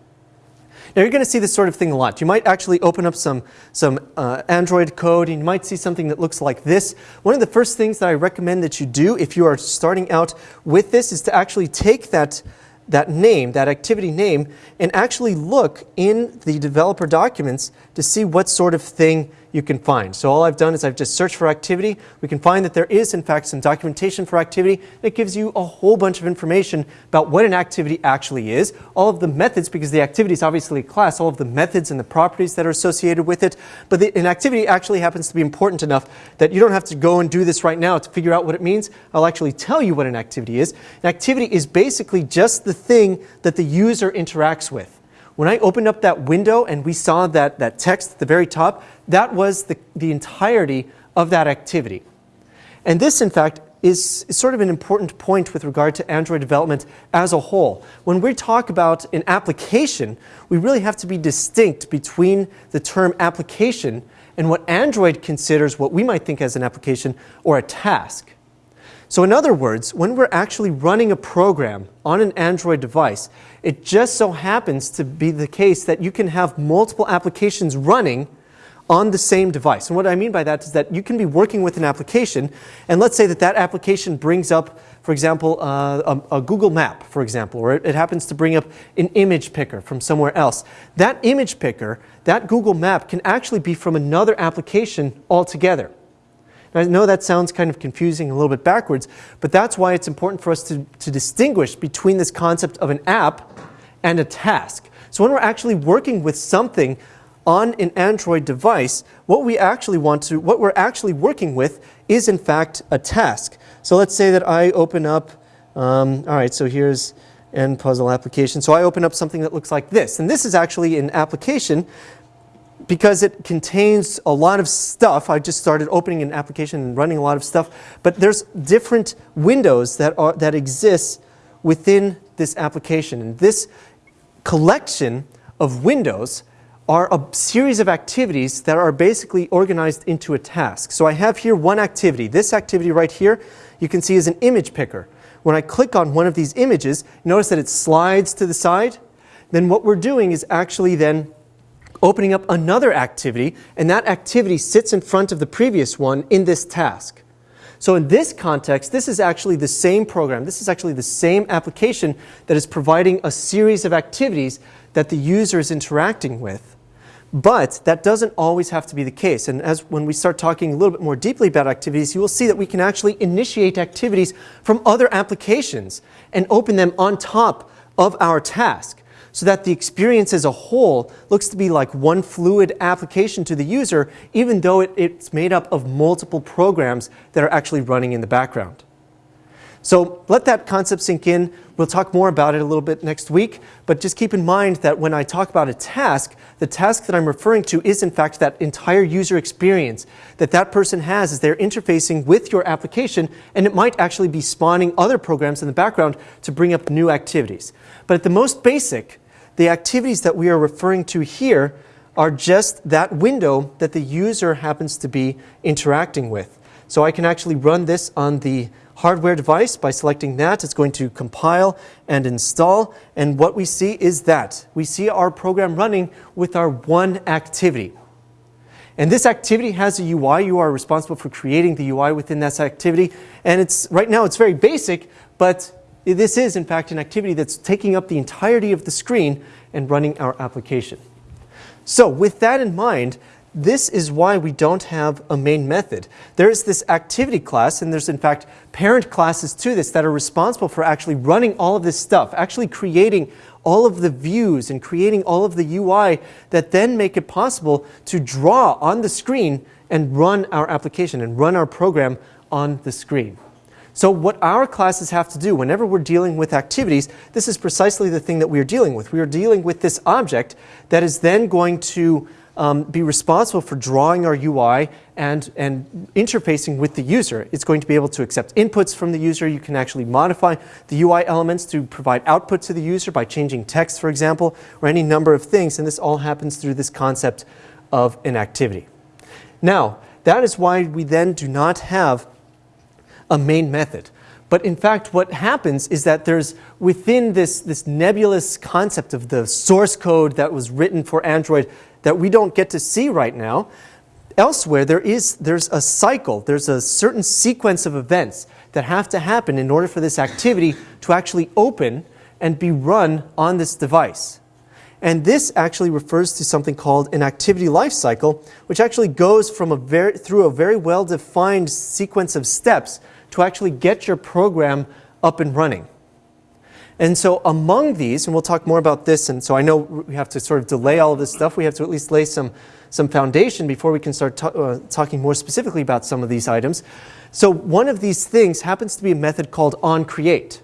Now you're going to see this sort of thing a lot. You might actually open up some, some uh, Android code and you might see something that looks like this. One of the first things that I recommend that you do if you are starting out with this is to actually take that, that name, that activity name, and actually look in the developer documents to see what sort of thing you can find. So all I've done is I've just searched for activity. We can find that there is, in fact, some documentation for activity that gives you a whole bunch of information about what an activity actually is, all of the methods, because the activity is obviously a class, all of the methods and the properties that are associated with it. But the, an activity actually happens to be important enough that you don't have to go and do this right now to figure out what it means. I'll actually tell you what an activity is. An activity is basically just the thing that the user interacts with. When I opened up that window and we saw that, that text at the very top, that was the, the entirety of that activity. And this, in fact, is, is, sort of an important point with regard to Android development as a whole. When we talk about an application, we really have to be distinct between the term application and what Android considers what we might think as an application or a task. So in other words, when we're actually running a program on an Android device, it just so happens to be the case that you can have multiple applications running on the same device. And what I mean by that is that you can be working with an application, and let's say that that application brings up, for example, uh, a, a, Google map, for example, or it, it happens to bring up an image picker from somewhere else. That image picker, that Google map, can actually be from another application altogether. I know that sounds kind of confusing, a little bit backwards, but that's why it's important for us to, to distinguish between this concept of an app and a task. So when we're actually working with something on an Android device, what we actually want to, what we're actually working with is in fact a task. So let's say that I open up, um, all right, so here's an puzzle application. So I open up something that looks like this. And this is actually an application because it contains a lot of stuff. I just started opening an application and running a lot of stuff. But there's different windows that, are, that exist within this application. And this collection of windows are a series of activities that are basically organized into a task. So I have here one activity. This activity right here, you can see is an image picker. When I click on one of these images, notice that it slides to the side. Then what we're doing is actually then opening up another activity, and that activity sits in front of the previous one in this task. So in this context, this is actually the same program. This is actually the same application that is providing a series of activities that the user is interacting with. But that doesn't always have to be the case. And as when we start talking a little bit more deeply about activities, you will see that we can actually initiate activities from other applications and open them on top of our task so that the experience as a whole looks to be like one fluid application to the user, even though it, it's made up of multiple programs that are actually running in the background. So let that concept sink in. We'll talk more about it a little bit next week, but just keep in mind that when I talk about a task, the task that I'm referring to is in fact that entire user experience that that person has as they're interfacing with your application, and it might actually be spawning other programs in the background to bring up new activities. But at the most basic, the activities that we are referring to here are just that window that the user happens to be interacting with. So I can actually run this on the hardware device. By selecting that, it's going to compile and install. And what we see is that. We see our program running with our one activity. And this activity has a UI. You are responsible for creating the UI within this activity. And it's right now it's very basic, but this is in fact an activity that's taking up the entirety of the screen and running our application. So with that in mind, this is why we don't have a main method. There is this activity class, and there's in fact parent classes to this that are responsible for actually running all of this stuff, actually creating all of the views and creating all of the UI that then make it possible to draw on the screen and run our application and run our program on the screen. So what our classes have to do whenever we're dealing with activities, this is precisely the thing that we are dealing with. We are dealing with this object that is then going to um, be responsible for drawing our UI and, and interfacing with the user. It's going to be able to accept inputs from the user. You can actually modify the UI elements to provide output to the user by changing text, for example, or any number of things. And this all happens through this concept of an activity. Now, that is why we then do not have a main method. But in fact, what happens is that there's within this, this nebulous concept of the source code that was written for Android that we don't get to see right now. Elsewhere, there is, there's a cycle, there's a certain sequence of events that have to happen in order for this activity to actually open and be run on this device. And this actually refers to something called an activity life cycle, which actually goes from a very, through a very well-defined sequence of steps to actually get your program up and running. And so among these, and we'll talk more about this, and so I know we have to sort of delay all of this stuff. We have to at least lay some, some foundation before we can start uh, talking more specifically about some of these items. So one of these things happens to be a method called onCreate.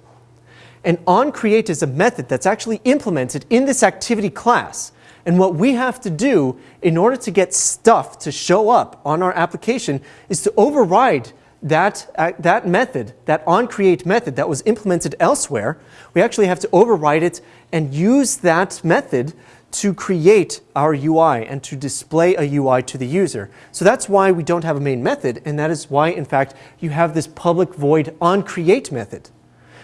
And onCreate is a method that's actually implemented in this activity class. And what we have to do in order to get stuff to show up on our application is to override that, uh, that method, that onCreate method that was implemented elsewhere, we actually have to override it and use that method to create our UI and to display a UI to the user. So that's why we don't have a main method, and that is why, in fact, you have this public void onCreate method,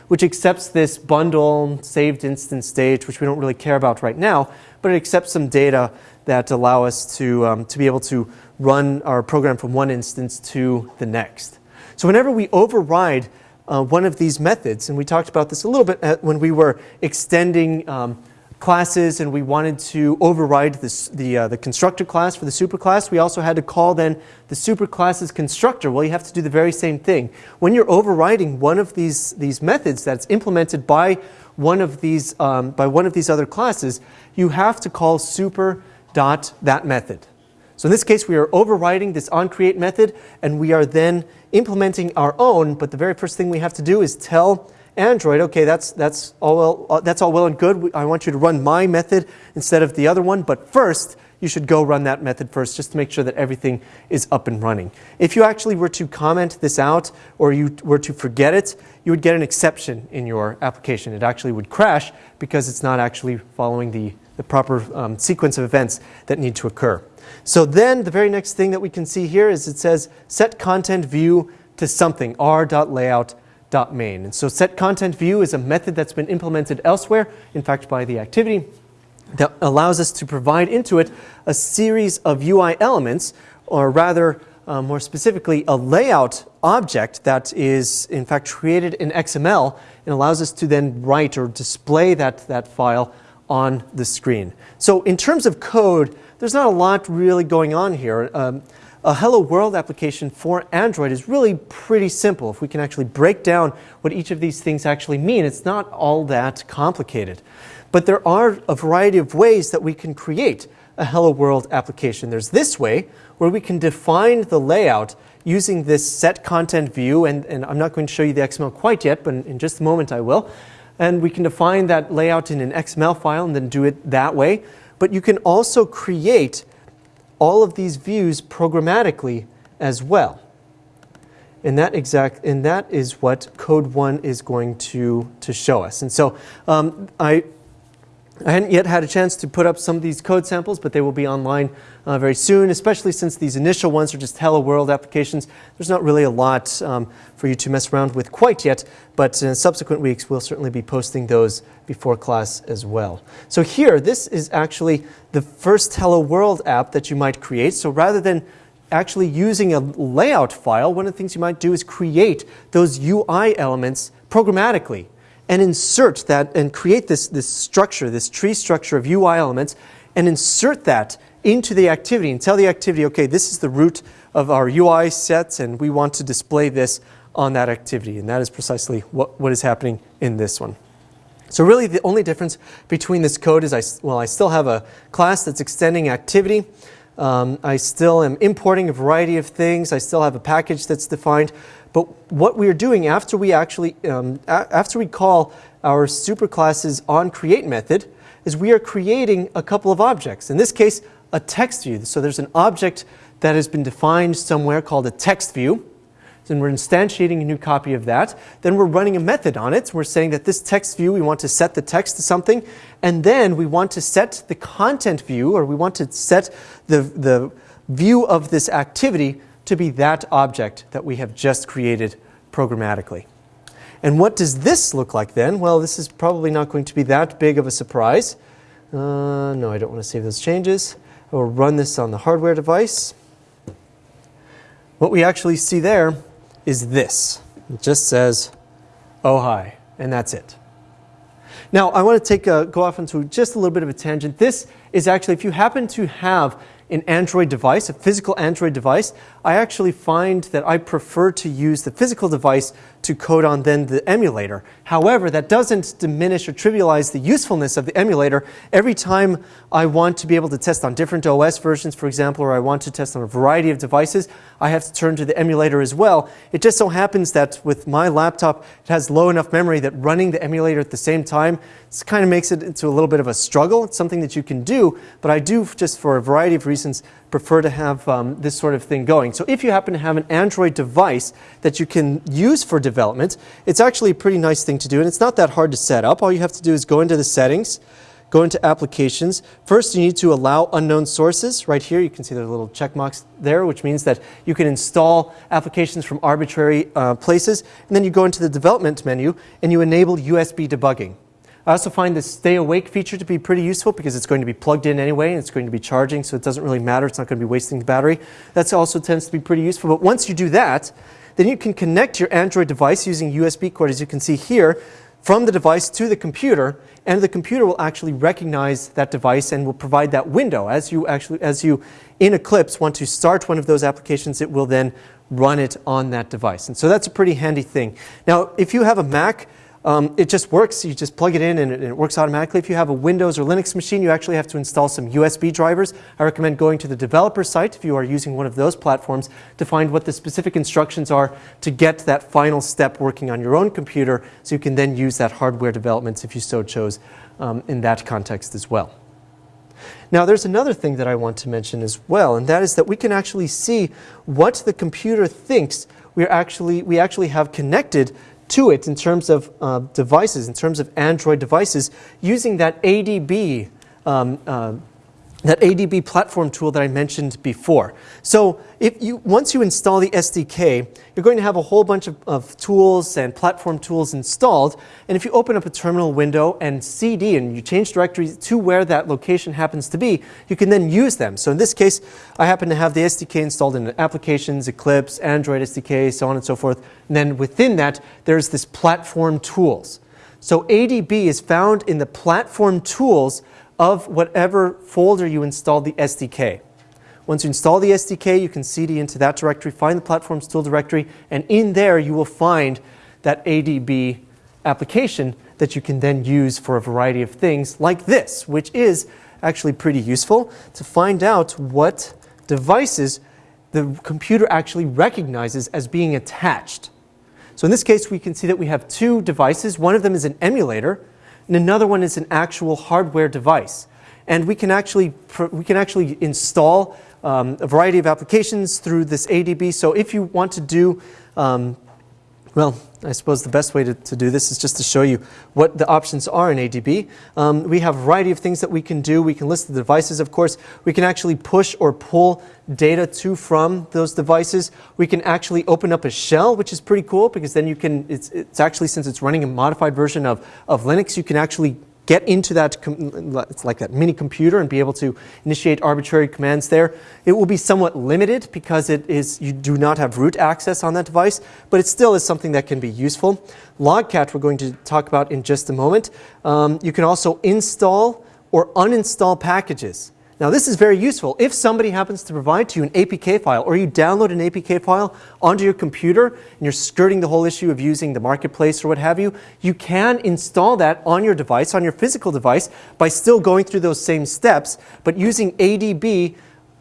which accepts this bundle saved instance state, which we don't really care about right now, but it accepts some data that allow us to, um, to be able to run our program from one instance to the next. So whenever we override uh, one of these methods, and we talked about this a little bit at, when we were extending um, classes and we wanted to override this, the, uh, the constructor class for the superclass, we also had to call then the superclass's constructor. Well, you have to do the very same thing. When you're overriding one of these, these methods that's implemented by one of these, um, by one of these other classes, you have to call super dot that method. So in this case, we are overriding this onCreate method, and we are then implementing our own, but the very first thing we have to do is tell Android, okay, that's, that's, all well, uh, that's all well and good. I want you to run my method instead of the other one, but first, you should go run that method first just to make sure that everything is up and running. If you actually were to comment this out or you were to forget it, you would get an exception in your application. It actually would crash because it's not actually following the, the proper um, sequence of events that need to occur. So then the very next thing that we can see here is it says set content view to something, r.layout.main. And so set content view is a method that's been implemented elsewhere, in fact by the activity, that allows us to provide into it a series of UI elements, or rather, uh, more specifically, a layout object that is in fact created in XML and allows us to then write or display that, that file on the screen. So in terms of code, there's not a lot really going on here. Um, a Hello World application for Android is really pretty simple. If we can actually break down what each of these things actually mean, it's not all that complicated. But there are a variety of ways that we can create a Hello World application. There's this way, where we can define the layout using this set content view, and, and I'm not going to show you the XML quite yet, but in, in just a moment I will. And we can define that layout in an XML file and then do it that way. But you can also create all of these views programmatically as well. And that exact and that is what code one is going to to show us. And so um, I I hadn't yet had a chance to put up some of these code samples, but they will be online uh, very soon, especially since these initial ones are just Hello World applications. There's not really a lot um, for you to mess around with quite yet, but in subsequent weeks we'll certainly be posting those before class as well. So here, this is actually the first Hello World app that you might create. So rather than actually using a layout file, one of the things you might do is create those UI elements programmatically and insert that and create this, this structure, this tree structure of UI elements, and insert that into the activity and tell the activity, okay, this is the root of our UI sets, and we want to display this on that activity. And that is precisely what, what is happening in this one. So really the only difference between this code is, I, well, I still have a class that's extending activity. Um, I still am importing a variety of things. I still have a package that's defined. But what we're doing after we actually, um, after we call our superclasses on create method, is we are creating a couple of objects. In this case, a text view. So there's an object that has been defined somewhere called a text view. And we're instantiating a new copy of that. Then we're running a method on it. We're saying that this text view, we want to set the text to something. And then we want to set the content view, or we want to set the, the view of this activity to be that object that we have just created programmatically. And what does this look like then? Well, this is probably not going to be that big of a surprise. Uh, no, I don't want to save those changes. I will run this on the hardware device. What we actually see there is this. It just says, oh hi, and that's it. Now, I want to take a, go off into just a little bit of a tangent. This is actually, if you happen to have an Android device, a physical Android device, I actually find that I prefer to use the physical device to code on then the emulator. However, that doesn't diminish or trivialize the usefulness of the emulator. Every time I want to be able to test on different OS versions, for example, or I want to test on a variety of devices, I have to turn to the emulator as well. It just so happens that with my laptop, it has low enough memory that running the emulator at the same time kind of makes it into a little bit of a struggle. It's something that you can do, but I do, just for a variety of reasons, prefer to have um, this sort of thing going. So if you happen to have an Android device that you can use for development, it's actually a pretty nice thing to do, and it's not that hard to set up. All you have to do is go into the settings, go into applications. First, you need to allow unknown sources. Right here, you can see there's a little check marks there, which means that you can install applications from arbitrary uh, places. And then you go into the development menu and you enable USB debugging. I also find this stay awake feature to be pretty useful because it's going to be plugged in anyway and it's going to be charging so it doesn't really matter. It's not going to be wasting the battery. That also tends to be pretty useful. But once you do that, then you can connect your Android device using USB cord as you can see here from the device to the computer and the computer will actually recognize that device and will provide that window. As you actually, as you in Eclipse want to start one of those applications, it will then run it on that device. And so that's a pretty handy thing. Now, if you have a Mac, um, it just works. You just plug it in and it, and it, works automatically. If you have a Windows or Linux machine, you actually have to install some USB drivers. I recommend going to the developer site if you are using one of those platforms to find what the specific instructions are to get that final step working on your own computer so you can then use that hardware development if you so chose um, in that context as well. Now there's another thing that I want to mention as well, and that is that we can actually see what the computer thinks we actually, we actually have connected to it in terms of uh, devices, in terms of Android devices, using that ADB um, uh, that ADB platform tool that I mentioned before. So if you, once you install the SDK, you're going to have a whole bunch of, of, tools and platform tools installed. And if you open up a terminal window and CD and you change directories to where that location happens to be, you can then use them. So in this case, I happen to have the SDK installed in applications, Eclipse, Android SDK, so on and so forth. And then within that, there's this platform tools. So ADB is found in the platform tools of whatever folder you installed the SDK. Once you install the SDK, you can cd into that directory, find the platforms tool directory, and in there you will find that ADB application that you can then use for a variety of things like this, which is actually pretty useful to find out what devices the computer actually recognizes as being attached. So in this case, we can see that we have two devices. One of them is an emulator, and another one is an actual hardware device. And we can actually, we can actually install um, a variety of applications through this ADB. So if you want to do um, well, I suppose the best way to, to, do this is just to show you what the options are in ADB. Um, we have a variety of things that we can do. We can list the devices, of course. We can actually push or pull data to from those devices. We can actually open up a shell, which is pretty cool because then you can, it's, it's actually, since it's running a modified version of, of Linux, you can actually get into that, it's like that mini computer and be able to initiate arbitrary commands there. It will be somewhat limited because it is, you do not have root access on that device, but it still is something that can be useful. Logcat we're going to talk about in just a moment. Um, you can also install or uninstall packages. Now this is very useful. If somebody happens to provide to you an APK file or you download an APK file onto your computer and you're skirting the whole issue of using the marketplace or what have you, you can install that on your device, on your physical device by still going through those same steps but using ADB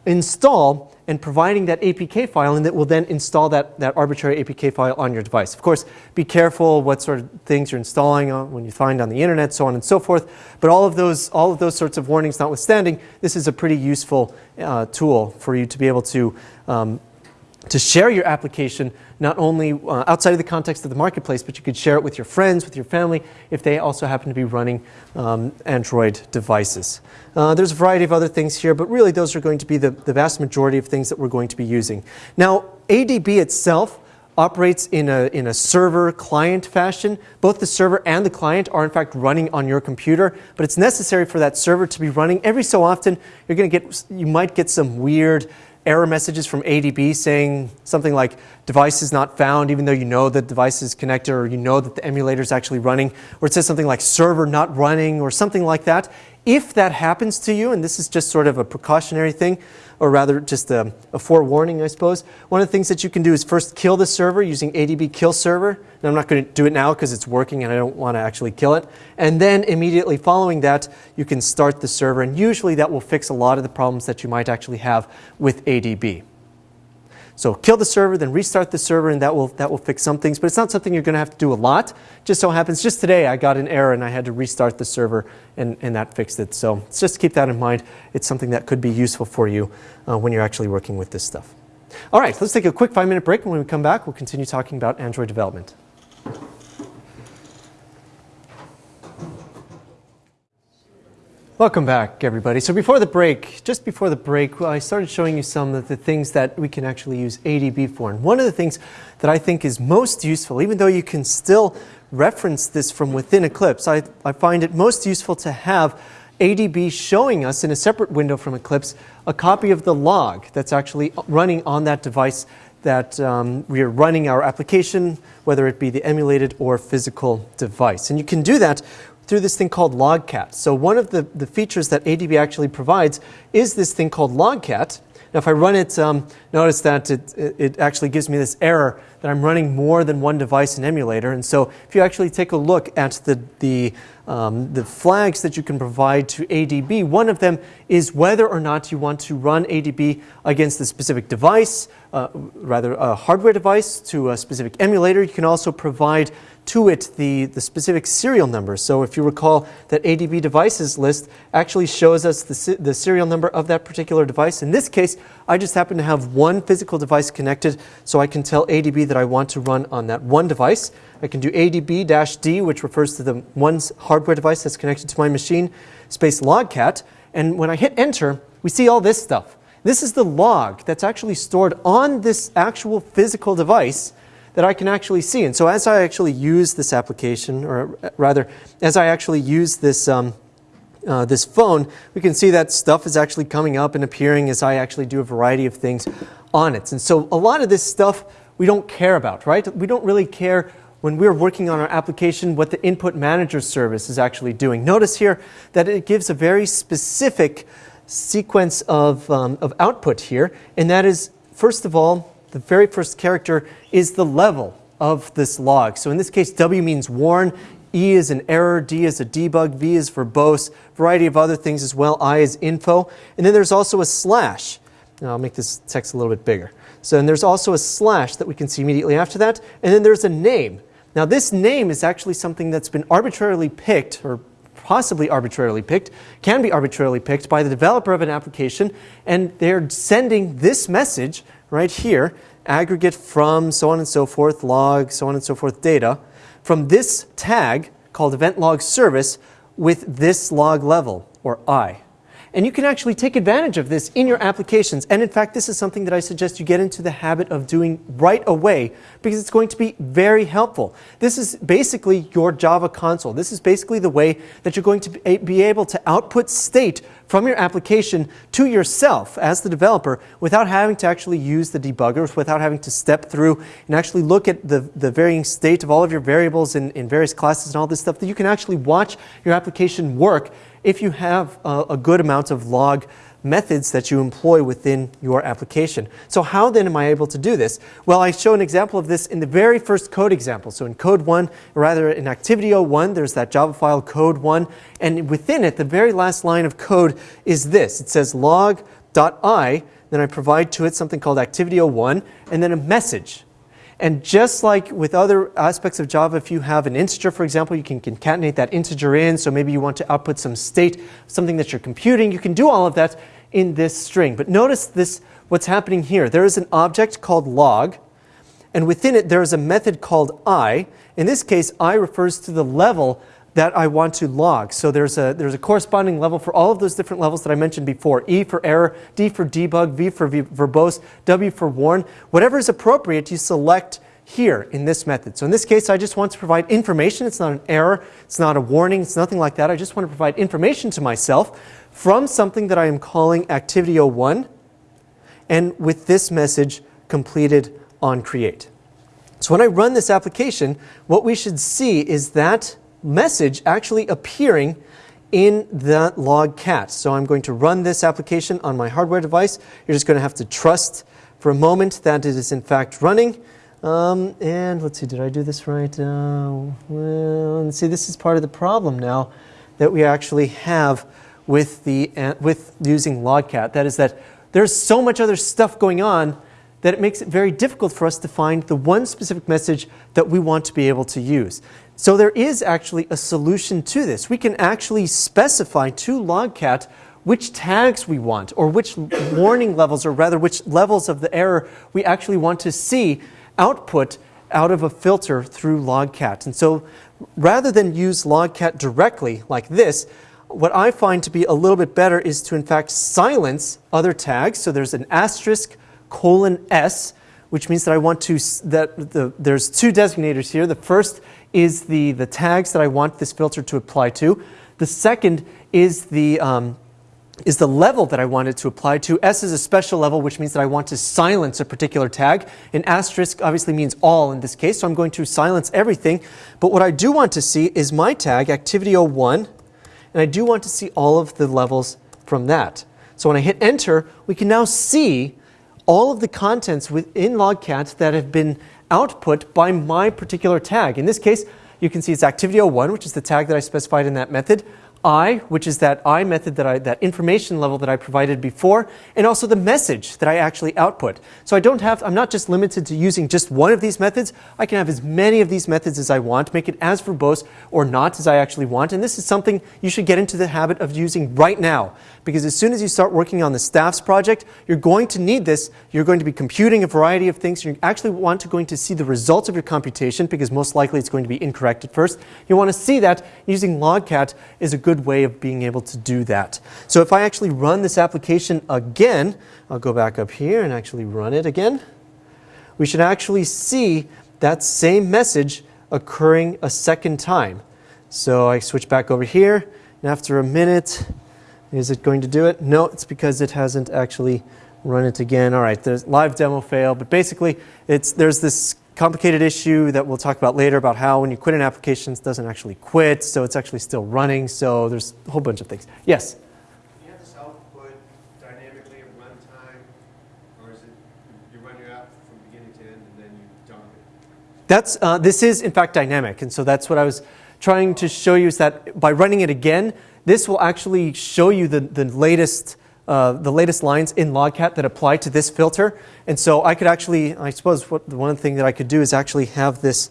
install and providing that APK file and that will then install that, that arbitrary APK file on your device. Of course, be careful what sort of things you're installing on, when you find on the internet, so on and so forth. But all of those, all of those sorts of warnings notwithstanding, this is a pretty useful uh, tool for you to be able to um, to share your application not only uh, outside of the context of the marketplace, but you could share it with your friends, with your family, if they also happen to be running um, Android devices. Uh, there's a variety of other things here, but really those are going to be the, the vast majority of things that we're going to be using. Now, ADB itself operates in a, in a server client fashion. Both the server and the client are in fact running on your computer, but it's necessary for that server to be running. Every so often, you're going to get, you might get some weird error messages from ADB saying something like device is not found even though you know the device is connected or you know that the emulator is actually running or it says something like server not running or something like that. If that happens to you, and this is just sort of a precautionary thing, or rather just a, a, forewarning, I suppose. One of the things that you can do is first kill the server using ADB kill server. And I'm not going to do it now because it's working and I don't want to actually kill it. And then immediately following that, you can start the server. And usually that will fix a lot of the problems that you might actually have with ADB. So kill the server, then restart the server, and that will, that will fix some things. But it's not something you're going to have to do a lot. Just so happens, just today I got an error and I had to restart the server, and, and that fixed it. So just keep that in mind. It's something that could be useful for you uh, when you're actually working with this stuff. All right, let's take a quick five-minute break, and when we come back, we'll continue talking about Android development. Welcome back, everybody. So before the break, just before the break, I started showing you some of the things that we can actually use ADB for. And one of the things that I think is most useful, even though you can still reference this from within Eclipse, I, I find it most useful to have ADB showing us in a separate window from Eclipse a copy of the log that's actually running on that device that um, we are running our application, whether it be the emulated or physical device. And you can do that through this thing called Logcat. So one of the, the features that ADB actually provides is this thing called Logcat. Now if I run it, um, notice that it, it actually gives me this error that I'm running more than one device in emulator. And so if you actually take a look at the, the, um, the flags that you can provide to ADB, one of them is whether or not you want to run ADB against a specific device, uh, rather a hardware device to a specific emulator. You can also provide to it the, the specific serial number. So if you recall that ADB devices list actually shows us the, the serial number of that particular device. In this case, I just happen to have one physical device connected so I can tell ADB that I want to run on that one device. I can do ADB-D, which refers to the one hardware device that's connected to my machine, space logcat. And when I hit enter, we see all this stuff. This is the log that's actually stored on this actual physical device that I can actually see. And so as I actually use this application, or rather, as I actually use this, um, uh, this phone, we can see that stuff is actually coming up and appearing as I actually do a variety of things on it. And so a lot of this stuff we don't care about, right? We don't really care when we're working on our application what the input manager service is actually doing. Notice here that it gives a very specific sequence of, um, of output here, and that is, first of all, the very first character is the level of this log. So in this case, W means warn, E is an error, D is a debug, V is verbose, variety of other things as well, I is info, and then there's also a slash. Now I'll make this text a little bit bigger. So and there's also a slash that we can see immediately after that, and then there's a name. Now this name is actually something that's been arbitrarily picked, or possibly arbitrarily picked, can be arbitrarily picked by the developer of an application, and they're sending this message right here, aggregate from so on and so forth, log, so on and so forth data, from this tag called event log service with this log level, or I. And you can actually take advantage of this in your applications. And in fact, this is something that I suggest you get into the habit of doing right away because it's going to be very helpful. This is basically your Java console. This is basically the way that you're going to eh, be able to output state from your application to yourself as the developer without having to actually use the debuggers, without having to step through and actually look at the, the varying state of all of your variables in, in various classes and all this stuff, that you can actually watch your application work if you have a, a good amount of log methods that you employ within your application. So how then am I able to do this? Well, I show an example of this in the very first code example. So in code 1, or rather in activity 01, there's that Java file code 1, and within it, the very last line of code is this. It says log.i, then I provide to it something called activity 01, and then a message. And just like with other aspects of Java, if you have an integer, for example, you can concatenate that integer in. So maybe you want to output some state, something that you're computing. You can do all of that in this string. But notice this, what's happening here. There is an object called log, and within it there is a method called i. In this case, i refers to the level that I want to log. So there's a, there's a corresponding level for all of those different levels that I mentioned before. E for error, D for debug, V for v verbose, W for warn. Whatever is appropriate, you select here in this method. So in this case, I just want to provide information. It's not an error. It's not a warning. It's nothing like that. I just want to provide information to myself from something that I am calling activity 01 and with this message completed on create. So when I run this application, what we should see is that message actually appearing in the logcat. So I'm going to run this application on my hardware device. You're just going to have to trust for a moment that it is in fact running. Um, and let's see, did I do this right? Uh, well, see, this is part of the problem now that we actually have with, the, uh, with using logcat. That is that there's so much other stuff going on that it makes it very difficult for us to find the one specific message that we want to be able to use. So there is actually a solution to this. We can actually specify to logcat which tags we want or which warning levels or rather which levels of the error we actually want to see output out of a filter through logcat. And so rather than use logcat directly like this, what I find to be a little bit better is to in fact silence other tags. So there's an asterisk colon S, which means that I want to, that the, there's two designators here. The first is the, the tags that I want this filter to apply to. The second is the, um, is the level that I want it to apply to. S is a special level, which means that I want to silence a particular tag. An asterisk obviously means all in this case, so I'm going to silence everything. But what I do want to see is my tag, activity 01, and I do want to see all of the levels from that. So when I hit enter, we can now see all of the contents within logcat that have been output by my particular tag. In this case, you can see it's activity01, which is the tag that I specified in that method i, which is that i method that I, that information level that I provided before, and also the message that I actually output. So I don't have, I'm not just limited to using just one of these methods. I can have as many of these methods as I want, make it as verbose or not as I actually want. And this is something you should get into the habit of using right now. Because as soon as you start working on the staff's project, you're going to need this. You're going to be computing a variety of things. You actually want to going to see the results of your computation because most likely it's going to be incorrect at first. You want to see that using logcat is a good good way of being able to do that. So if I actually run this application again, I'll go back up here and actually run it again. We should actually see that same message occurring a second time. So I switch back over here, and after a minute, is it going to do it? No, it's because it hasn't actually Run it again. All right, there's live demo fail, but basically it's, there's this complicated issue that we'll talk about later about how when you quit an application, it doesn't actually quit, so it's actually still running, so there's a whole bunch of things. Yes? You have this output dynamically at runtime, or is it, you run your app from beginning to end and then you dump it? That's, uh, this is in fact dynamic, and so that's what I was trying to show you is that by running it again, this will actually show you the, the latest uh, the latest lines in Logcat that apply to this filter. And so I could actually, I suppose what, the one thing that I could do is actually have this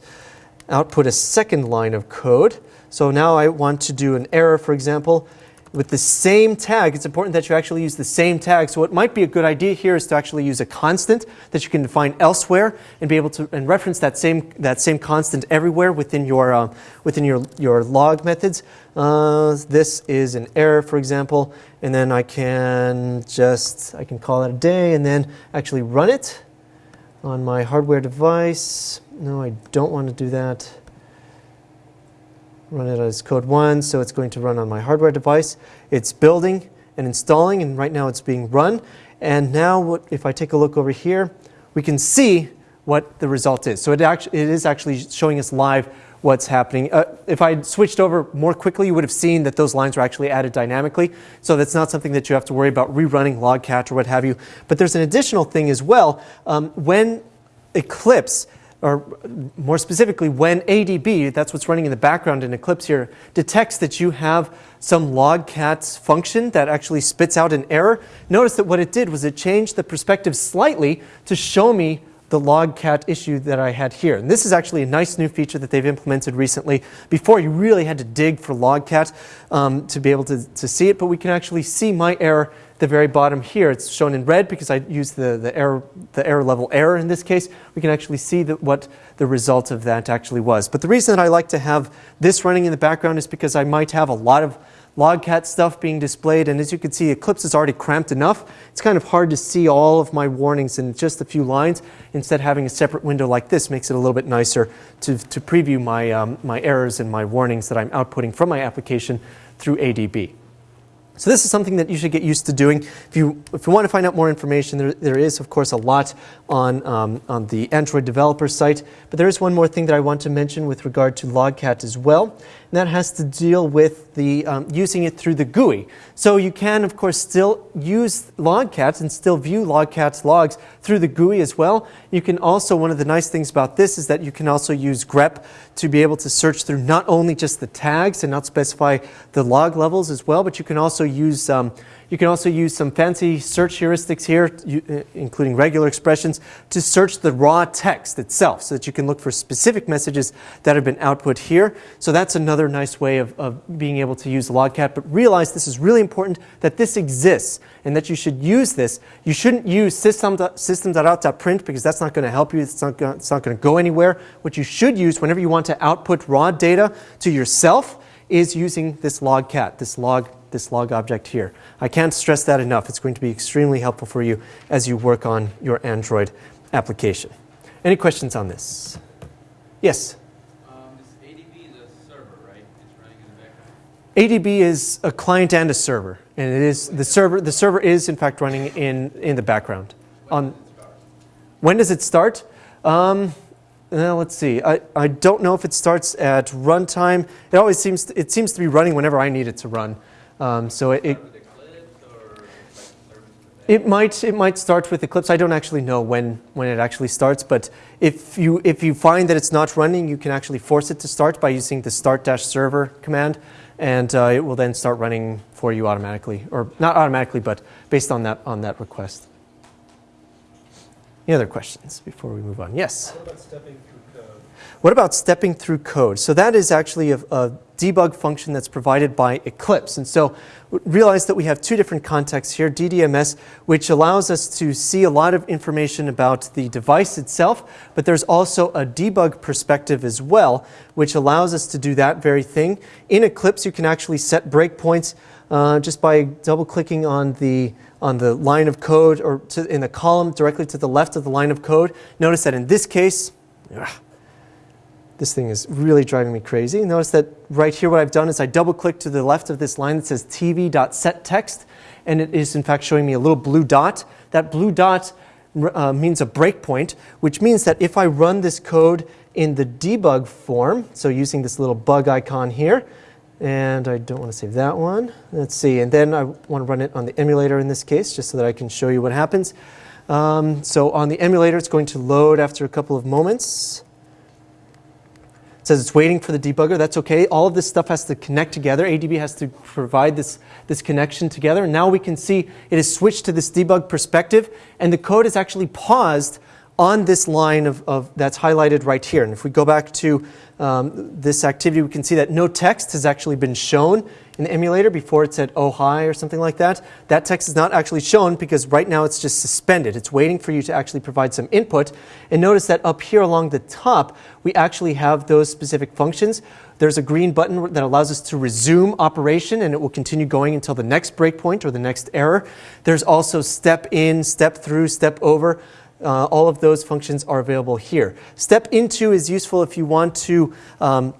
output a second line of code. So now I want to do an error, for example, with the same tag. It's important that you actually use the same tag. So what might be a good idea here is to actually use a constant that you can define elsewhere and be able to and reference that same that same constant everywhere within your uh, within your your log methods. Uh, this is an error, for example, and then I can just I can call it a day and then actually run it on my hardware device. No, I don't want to do that run it as code one, so it's going to run on my hardware device. It's building and installing, and right now it's being run. And now what, if I take a look over here, we can see what the result is. So it, actually, it is actually showing us live what's happening. Uh, if I switched over more quickly, you would have seen that those lines were actually added dynamically. So that's not something that you have to worry about rerunning logcat or what have you. But there's an additional thing as well. Um, when Eclipse or more specifically, when ADB, that's what's running in the background in Eclipse here, detects that you have some logcats function that actually spits out an error, notice that what it did was it changed the perspective slightly to show me the logcat issue that I had here. And this is actually a nice new feature that they've implemented recently. Before, you really had to dig for logcat um, to be able to, to see it, but we can actually see my error at the very bottom here. It's shown in red because I used the, the, error, the error level error in this case. We can actually see what the result of that actually was. But the reason that I like to have this running in the background is because I might have a lot of logcat stuff being displayed and as you can see Eclipse is already cramped enough it's kind of hard to see all of my warnings in just a few lines instead having a separate window like this makes it a little bit nicer to, to preview my, um, my errors and my warnings that I'm outputting from my application through ADB. So this is something that you should get used to doing. If you, if you want to find out more information, there, there is, of course, a lot on, um, on the Android developer site. But there is one more thing that I want to mention with regard to Logcat as well. That has to deal with the, um, using it through the GUI. So you can, of course, still use Logcat and still view Logcat's logs through the GUI as well. You can also, one of the nice things about this is that you can also use grep to be able to search through not only just the tags and not specify the log levels as well, but you can also use um, you can also use some fancy search heuristics here, uh, including regular expressions, to search the raw text itself so that you can look for specific messages that have been output here. So that's another nice way of, of being able to use Logcat. But realize this is really important that this exists and that you should use this. You shouldn't use system.out.print because that's not going to help you. It's not, gonna, it's not going to go anywhere. What you should use whenever you want to output raw data to yourself is using this logcat, this log this log object here. I can't stress that enough. It's going to be extremely helpful for you as you work on your Android application. Any questions on this? Yes? Um, ADB is a server, right? It's running in the background. ADB is a client and a server, and it is the server. The server is in fact running in in the background. When on does it start? when does it start? Um, well, let's see. I, I don't know if it starts at runtime. It always seems to, it seems to be running whenever I need it to run. Um, so it, it, it might it might start with Eclipse. I don't actually know when when it actually starts, but if you if you find that it's not running, you can actually force it to start by using the start-server command, and uh, it will then start running for you automatically, or not automatically, but based on that on that request. Any other questions before we move on? Yes. What about stepping through code? What about stepping through code? So that is actually a, a, debug function that's provided by Eclipse. And so realize that we have two different contexts here, DDMS, which allows us to see a lot of information about the device itself, but there's also a debug perspective as well, which allows us to do that very thing. In Eclipse, you can actually set breakpoints uh, just by double clicking on the on the line of code or to, in the column directly to the left of the line of code. Notice that in this case, ugh, This thing is really driving me crazy. Notice that right here what I've done is I double click to the left of this line that says tv.setText and it is in fact showing me a little blue dot. That blue dot uh, means a breakpoint, which means that if I run this code in the debug form, so using this little bug icon here, and I don't want to save that one. Let's see, and then I want to run it on the emulator in this case, just so that I can show you what happens. Um, so on the emulator, it's going to load after a couple of moments. It says it's waiting for the debugger. That's okay. All of this stuff has to connect together. ADB has to provide this, this connection together. And now we can see it has switched to this debug perspective, and the code is actually paused on this line of, of, that's highlighted right here. And if we go back to um, this activity, we can see that no text has actually been shown in the emulator before it said oh hi or something like that. That text is not actually shown because right now it's just suspended. It's waiting for you to actually provide some input. And notice that up here along the top, we actually have those specific functions. There's a green button that allows us to resume operation and it will continue going until the next breakpoint or the next error. There's also step in, step through, step over. Uh, all of those functions are available here. Step into is useful if you want to um,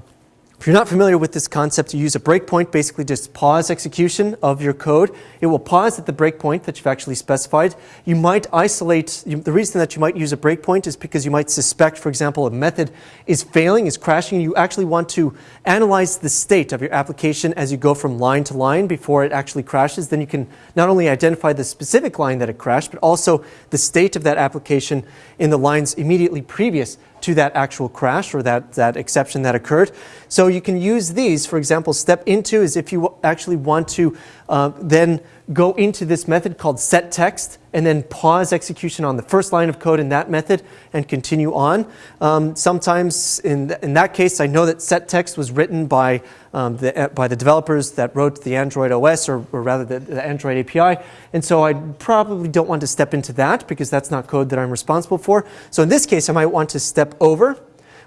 if you're not familiar with this concept, you use a breakpoint, basically just pause execution of your code. It will pause at the breakpoint that you've actually specified. You might isolate, you, the reason that you might use a breakpoint is because you might suspect, for example, a method is failing, is crashing. You actually want to analyze the state of your application as you go from line to line before it actually crashes. Then you can not only identify the specific line that it crashed, but also the state of that application in the lines immediately previous to that actual crash or that, that exception that occurred. So you can use these. For example, step into is if you actually want to uh, then go into this method called set text and then pause execution on the first line of code in that method and continue on. Um, sometimes in, th in that case, I know that set text was written by, um, the, uh, by the developers that wrote the Android OS or, or rather the, the, Android API. And so I probably don't want to step into that because that's not code that I'm responsible for. So in this case, I might want to step over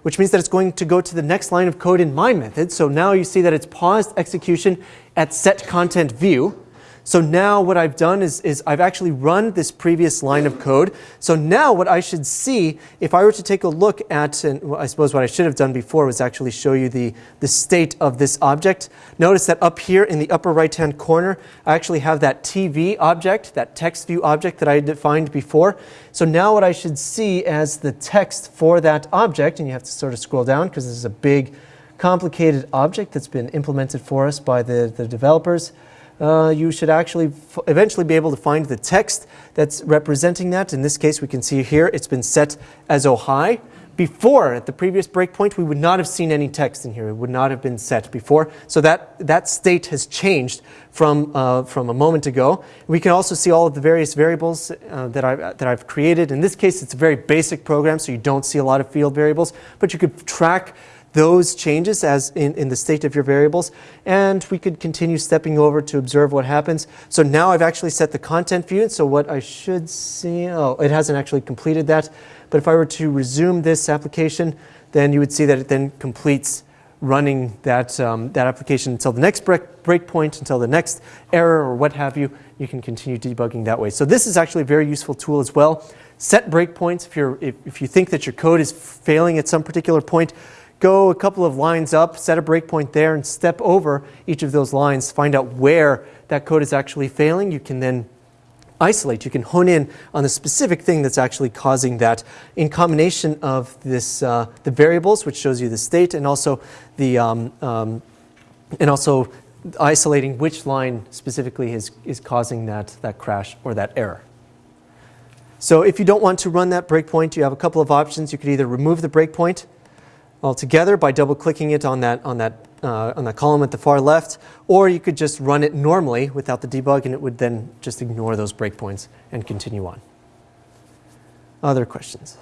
which means that it's going to go to the next line of code in my method. So now you see that it's paused execution at set content view. So now what I've done is, is I've actually run this previous line of code. So now what I should see, if I were to take a look at, and I suppose what I should have done before was actually show you the, the state of this object. Notice that up here in the upper right-hand corner, I actually have that TV object, that text view object that I defined before. So now what I should see as the text for that object, and you have to sort of scroll down because this is a big, complicated object that's been implemented for us by the, the developers uh, you should actually eventually be able to find the text that's representing that. In this case, we can see here it's been set as hi. Before, at the previous breakpoint, we would not have seen any text in here. It would not have been set before. So that, that state has changed from, uh, from a moment ago. We can also see all of the various variables uh, that, I, that I've created. In this case, it's a very basic program, so you don't see a lot of field variables, but you could track those changes as in, in the state of your variables. And we could continue stepping over to observe what happens. So now I've actually set the content view. So what I should see, oh, it hasn't actually completed that. But if I were to resume this application, then you would see that it then completes running that, um, that application until the next break, breakpoint, until the next error or what have you. You can continue debugging that way. So this is actually a very useful tool as well. Set breakpoints if, you're, if, if you think that your code is failing at some particular point go a couple of lines up, set a breakpoint there, and step over each of those lines, find out where that code is actually failing. You can then isolate, you can hone in on the specific thing that's actually causing that in combination of this, uh, the variables, which shows you the state, and also the, um, um, and also isolating which line specifically is, is causing that, that crash or that error. So if you don't want to run that breakpoint, you have a couple of options. You could either remove the breakpoint altogether by double clicking it on that, on, that, uh, on that column at the far left, or you could just run it normally without the debug and it would then just ignore those breakpoints and continue on. Other questions?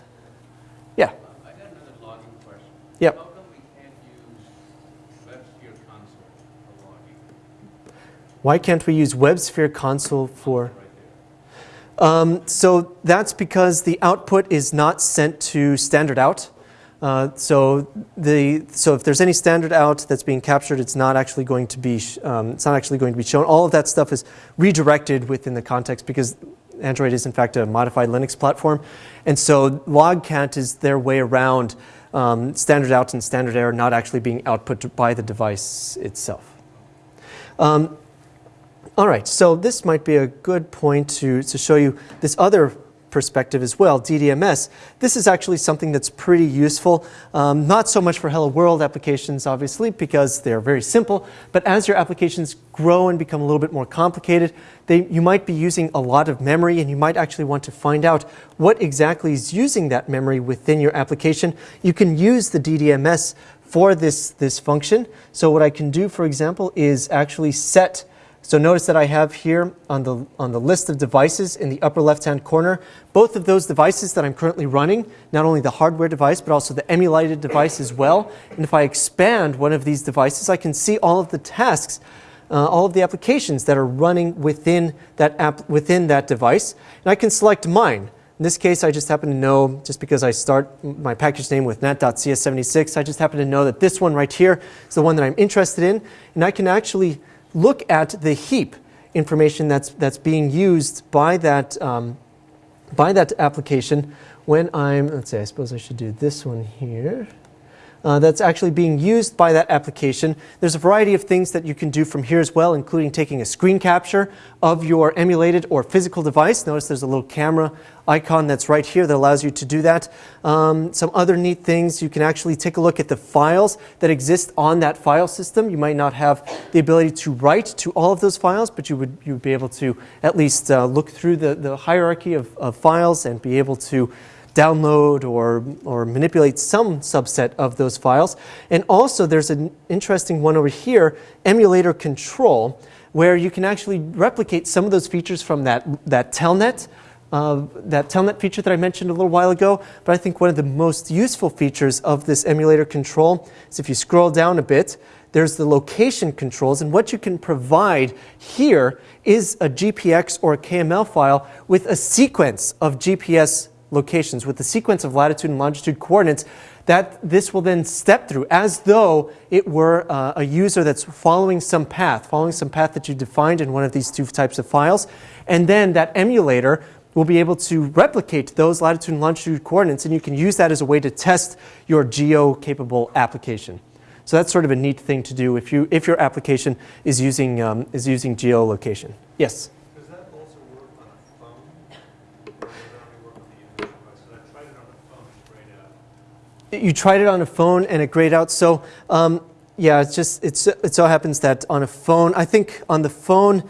Yeah? I got another logging question. Yep. How come we can't use WebSphere console for logging? Why can't we use WebSphere console for... Um, so that's because the output is not sent to standard out. Uh, so the so if there's any standard out that's being captured, it's not actually going to be um, it's not actually going to be shown. All of that stuff is redirected within the context because Android is in fact a modified Linux platform, and so logcat is their way around um, standard out and standard error not actually being output by the device itself. Um, all right, so this might be a good point to, to show you this other perspective as well, DDMS. This is actually something that's pretty useful, um, not so much for Hello World applications, obviously, because they're very simple, but as your applications grow and become a little bit more complicated, they, you might be using a lot of memory and you might actually want to find out what exactly is using that memory within your application. You can use the DDMS for this, this function. So what I can do, for example, is actually set so notice that I have here on the, on the list of devices in the upper left-hand corner, both of those devices that I'm currently running, not only the hardware device, but also the emulated device as well. And if I expand one of these devices, I can see all of the tasks, uh, all of the applications that are running within that, app, within that device. And I can select mine. In this case, I just happen to know, just because I start my package name with net.cs76, I just happen to know that this one right here is the one that I'm interested in. And I can actually look at the heap information that's, that's being used by that, um, by that application when I'm, let's say, I suppose I should do this one here uh, that's actually being used by that application. There's a variety of things that you can do from here as well, including taking a screen capture of your emulated or physical device. Notice there's a little camera icon that's right here that allows you to do that. Um, some other neat things, you can actually take a look at the files that exist on that file system. You might not have the ability to write to all of those files, but you would, you would be able to at least uh, look through the, the hierarchy of, of files and be able to download or, or manipulate some subset of those files. And also there's an interesting one over here, emulator control, where you can actually replicate some of those features from that, that telnet, uh, that telnet feature that I mentioned a little while ago. But I think one of the most useful features of this emulator control is if you scroll down a bit, there's the location controls. And what you can provide here is a GPX or a KML file with a sequence of GPS locations with the sequence of latitude and longitude coordinates that this will then step through as though it were uh, a user that's following some path, following some path that you defined in one of these two types of files. And then that emulator will be able to replicate those latitude and longitude coordinates, and you can use that as a way to test your geo-capable application. So that's sort of a neat thing to do if, you, if your application is using, um, is using geolocation. Yes? You tried it on a phone and it grayed out. So um, yeah, it's just it's, it so happens that on a phone, I think on the phone,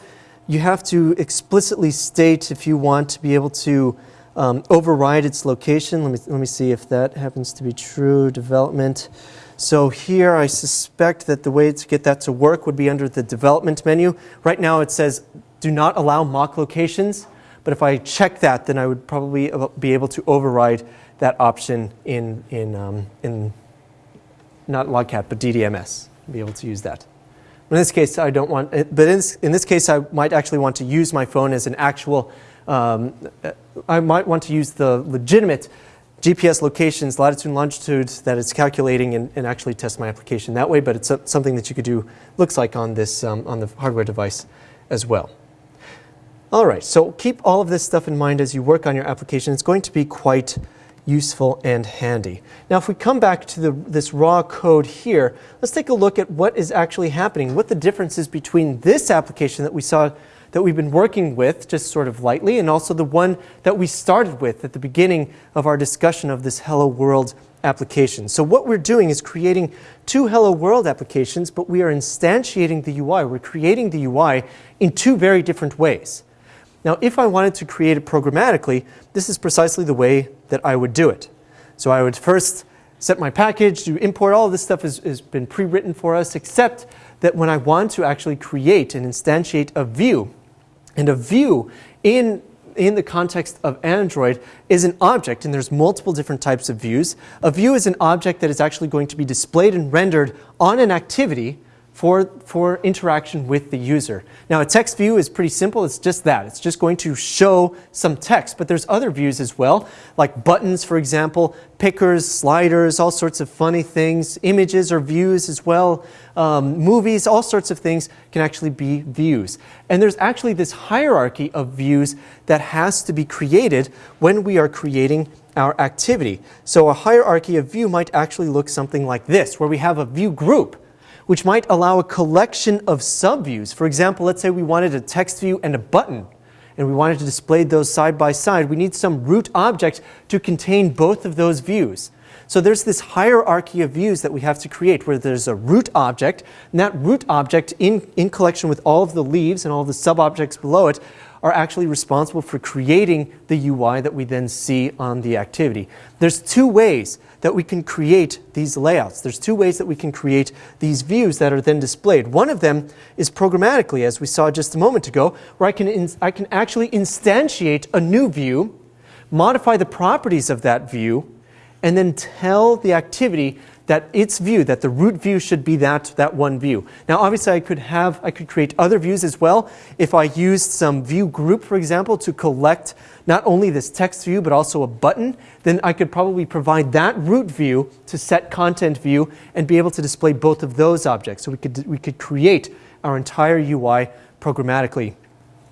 you have to explicitly state if you want to be able to um, override its location. Let me, let me see if that happens to be true. Development. So here I suspect that the way to get that to work would be under the development menu. Right now it says do not allow mock locations. But if I check that, then I would probably be able to override that option in, in, um, in not Logcat, but DDMS, be able to use that. In this case, I don't want, but in this, in this case, I might actually want to use my phone as an actual, um, I might want to use the legitimate GPS locations, latitude and longitude that it's calculating and, and, actually test my application that way, but it's something that you could do, looks like on this, um, on the hardware device as well. All right, so keep all of this stuff in mind as you work on your application. It's going to be quite useful and handy. Now if we come back to the, this raw code here, let's take a look at what is actually happening, what the difference is between this application that we saw that we've been working with just sort of lightly and also the one that we started with at the beginning of our discussion of this Hello World application. So what we're doing is creating two Hello World applications, but we are instantiating the UI. We're creating the UI in two very different ways. Now, if I wanted to create it programmatically, this is precisely the way that I would do it. So I would first set my package, do import, all this stuff has, has been pre-written for us, except that when I want to actually create and instantiate a view, and a view in, in the context of Android is an object, and there's multiple different types of views. A view is an object that is actually going to be displayed and rendered on an activity for, for interaction with the user. Now, a text view is pretty simple. It's just that. It's just going to show some text, but there's other views as well, like buttons, for example, pickers, sliders, all sorts of funny things, images or views as well, um, movies, all sorts of things can actually be views. And there's actually this hierarchy of views that has to be created when we are creating our activity. So a hierarchy of view might actually look something like this, where we have a view group which might allow a collection of subviews. For example, let's say we wanted a text view and a button, and we wanted to display those side by side. We need some root object to contain both of those views. So there's this hierarchy of views that we have to create where there's a root object, and that root object in, in collection with all of the leaves and all of the sub-objects below it are actually responsible for creating the UI that we then see on the activity. There's two ways that we can create these layouts. There's two ways that we can create these views that are then displayed. One of them is programmatically, as we saw just a moment ago, where I can, I can actually instantiate a new view, modify the properties of that view, and then tell the activity that its view, that the root view should be that, that one view. Now obviously I could have, I could create other views as well. If I used some view group, for example, to collect not only this text view, but also a button, then I could probably provide that root view to set content view and be able to display both of those objects. So we could, we could create our entire UI programmatically.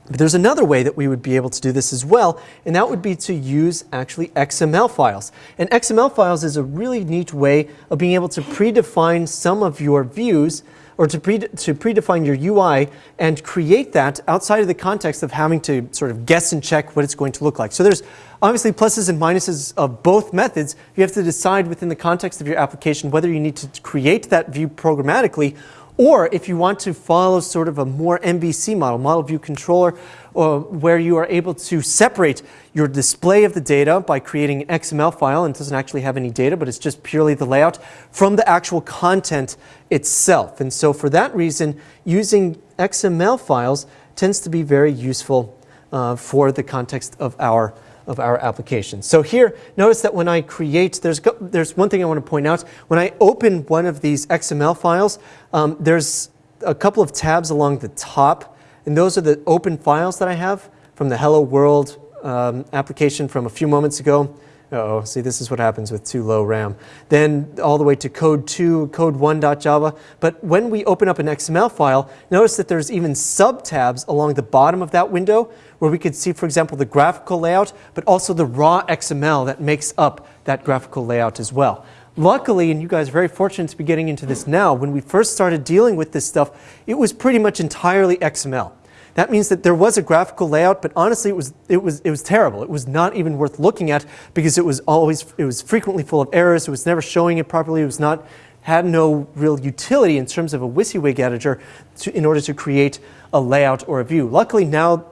But there's another way that we would be able to do this as well, and that would be to use actually XML files. And XML files is a really neat way of being able to predefine some of your views or to, pre to predefine your UI and create that outside of the context of having to sort of guess and check what it's going to look like. So there's obviously pluses and minuses of both methods. You have to decide within the context of your application whether you need to create that view programmatically or if you want to follow sort of a more MVC model, model view controller, uh, where you are able to separate your display of the data by creating an XML file and it doesn't actually have any data, but it's just purely the layout from the actual content itself. And so for that reason, using XML files tends to be very useful uh, for the context of our of our application. So here, notice that when I create, there's, there's one thing I want to point out. When I open one of these XML files, um, there's a couple of tabs along the top, and those are the open files that I have from the Hello World um, application from a few moments ago. Uh oh see this is what happens with too low RAM. Then all the way to code 2, code1.java. But when we open up an XML file, notice that there's even sub-tabs along the bottom of that window where we could see, for example, the graphical layout, but also the raw XML that makes up that graphical layout as well. Luckily, and you guys are very fortunate to be getting into this now, when we first started dealing with this stuff, it was pretty much entirely XML. That means that there was a graphical layout, but honestly, it was, it was, it was terrible. It was not even worth looking at because it was always, it was frequently full of errors. It was never showing it properly. It was not, had no real utility in terms of a WYSIWYG editor to, in order to create a layout or a view. Luckily now,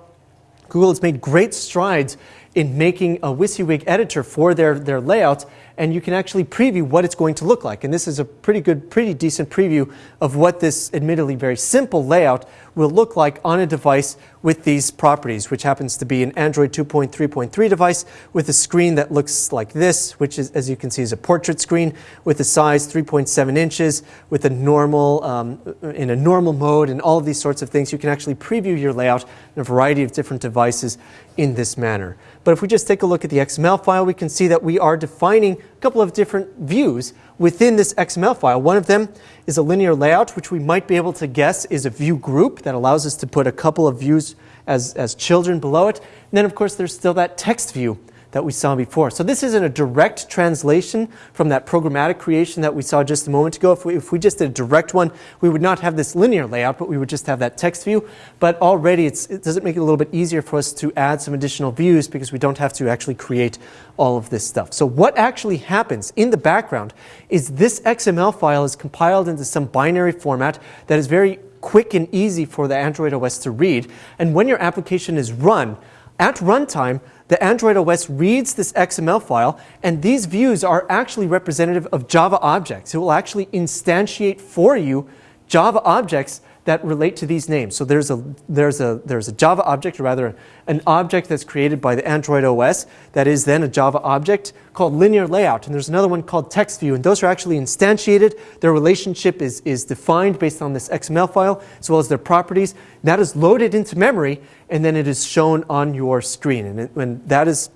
Google has made great strides in making a WYSIWYG editor for their, their layouts and you can actually preview what it's going to look like. And this is a pretty good, pretty decent preview of what this admittedly very simple layout will look like on a device with these properties, which happens to be an Android 2.3.3 device with a screen that looks like this, which is, as you can see, is a portrait screen with a size 3.7 inches with a normal, um, in a normal mode and all of these sorts of things. You can actually preview your layout in a variety of different devices in this manner. But if we just take a look at the XML file, we can see that we are defining a couple of different views within this XML file. One of them is a linear layout, which we might be able to guess is a view group that allows us to put a couple of views as, as children below it. And then, of course, there's still that text view that we saw before. So this isn't a direct translation from that programmatic creation that we saw just a moment ago. If we, if we just did a direct one, we would not have this linear layout, but we would just have that text view. But already it does it make it a little bit easier for us to add some additional views because we don't have to actually create all of this stuff. So what actually happens in the background is this XML file is compiled into some binary format that is very quick and easy for the Android OS to read. And when your application is run, at runtime, the Android OS reads this XML file, and these views are actually representative of Java objects. It will actually instantiate for you Java objects that relate to these names. So there's a, there's a, there's a Java object, or rather an object that's created by the Android OS that is then a Java object called linear layout. And there's another one called text view. And those are actually instantiated. Their relationship is, is defined based on this XML file as well as their properties. That is loaded into memory and then it is shown on your screen. And, it, and that is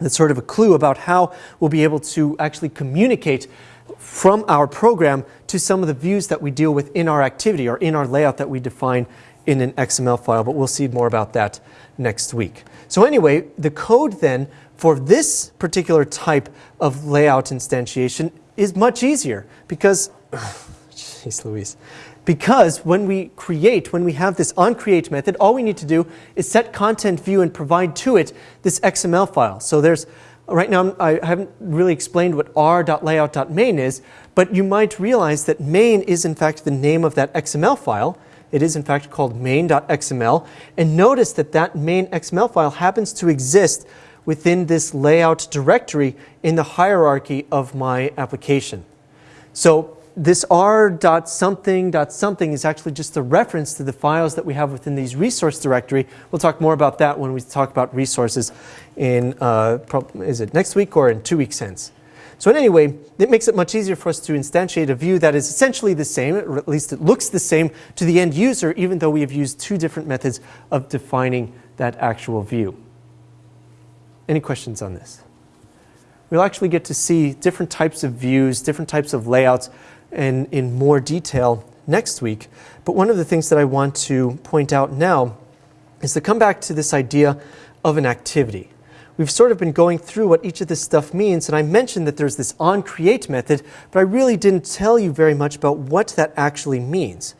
that's sort of a clue about how we'll be able to actually communicate from our program to some of the views that we deal with in our activity or in our layout that we define in an XML file, but we'll see more about that next week. So anyway, the code then for this particular type of layout instantiation is much easier because, jeez Louise, because when we create, when we have this onCreate method, all we need to do is set content view and provide to it this XML file. So there's Right now, I haven't really explained what r.layout.main is, but you might realize that main is in fact the name of that XML file. It is in fact called main.xml. And notice that that main XML file happens to exist within this layout directory in the hierarchy of my application. So this r dot something dot something is actually just a reference to the files that we have within these resource directory. We'll talk more about that when we talk about resources in, uh, is it next week or in two weeks hence. So in any way, it makes it much easier for us to instantiate a view that is essentially the same, or at least it looks the same to the end user, even though we have used two different methods of defining that actual view. Any questions on this? We'll actually get to see different types of views, different types of layouts in, in more detail next week. But one of the things that I want to point out now is to come back to this idea of an activity. We've sort of been going through what each of this stuff means, and I mentioned that there's this onCreate method, but I really didn't tell you very much about what that actually means.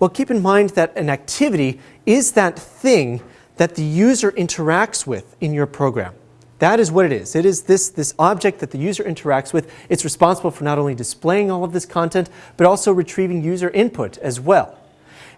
Well, keep in mind that an activity is that thing that the user interacts with in your program. That is what it is. It is this, this object that the user interacts with. It's responsible for not only displaying all of this content, but also retrieving user input as well.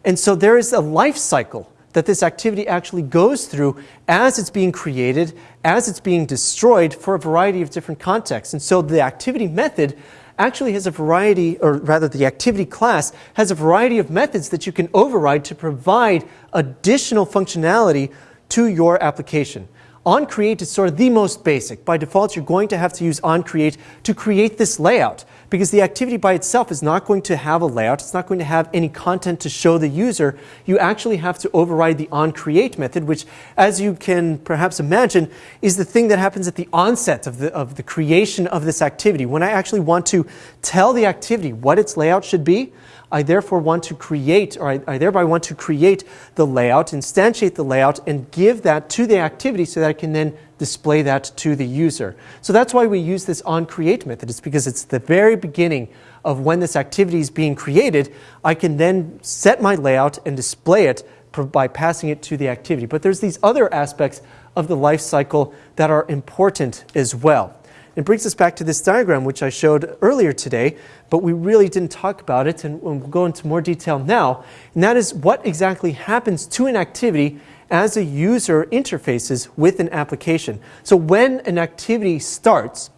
And so there is a life cycle that this activity actually goes through as it's being created, as it's being destroyed for a variety of different contexts. And so the activity method actually has a variety, or rather the activity class has a variety of methods that you can override to provide additional functionality to your application onCreate is sort of the most basic. By default, you're going to have to use onCreate to create this layout because the activity by itself is not going to have a layout. It's not going to have any content to show the user. You actually have to override the onCreate method, which, as you can perhaps imagine, is the thing that happens at the onset of the, of the creation of this activity. When I actually want to tell the activity what its layout should be, I therefore want to create, or I, I, thereby want to create the layout, instantiate the layout, and give that to the activity so that I can then display that to the user. So that's why we use this onCreate method. It's because it's the very beginning of when this activity is being created. I can then set my layout and display it by passing it to the activity. But there's these other aspects of the life cycle that are important as well. It brings us back to this diagram, which I showed earlier today, but we really didn't talk about it, and we'll go into more detail now. And that is what exactly happens to an activity as a user interfaces with an application. So when an activity starts,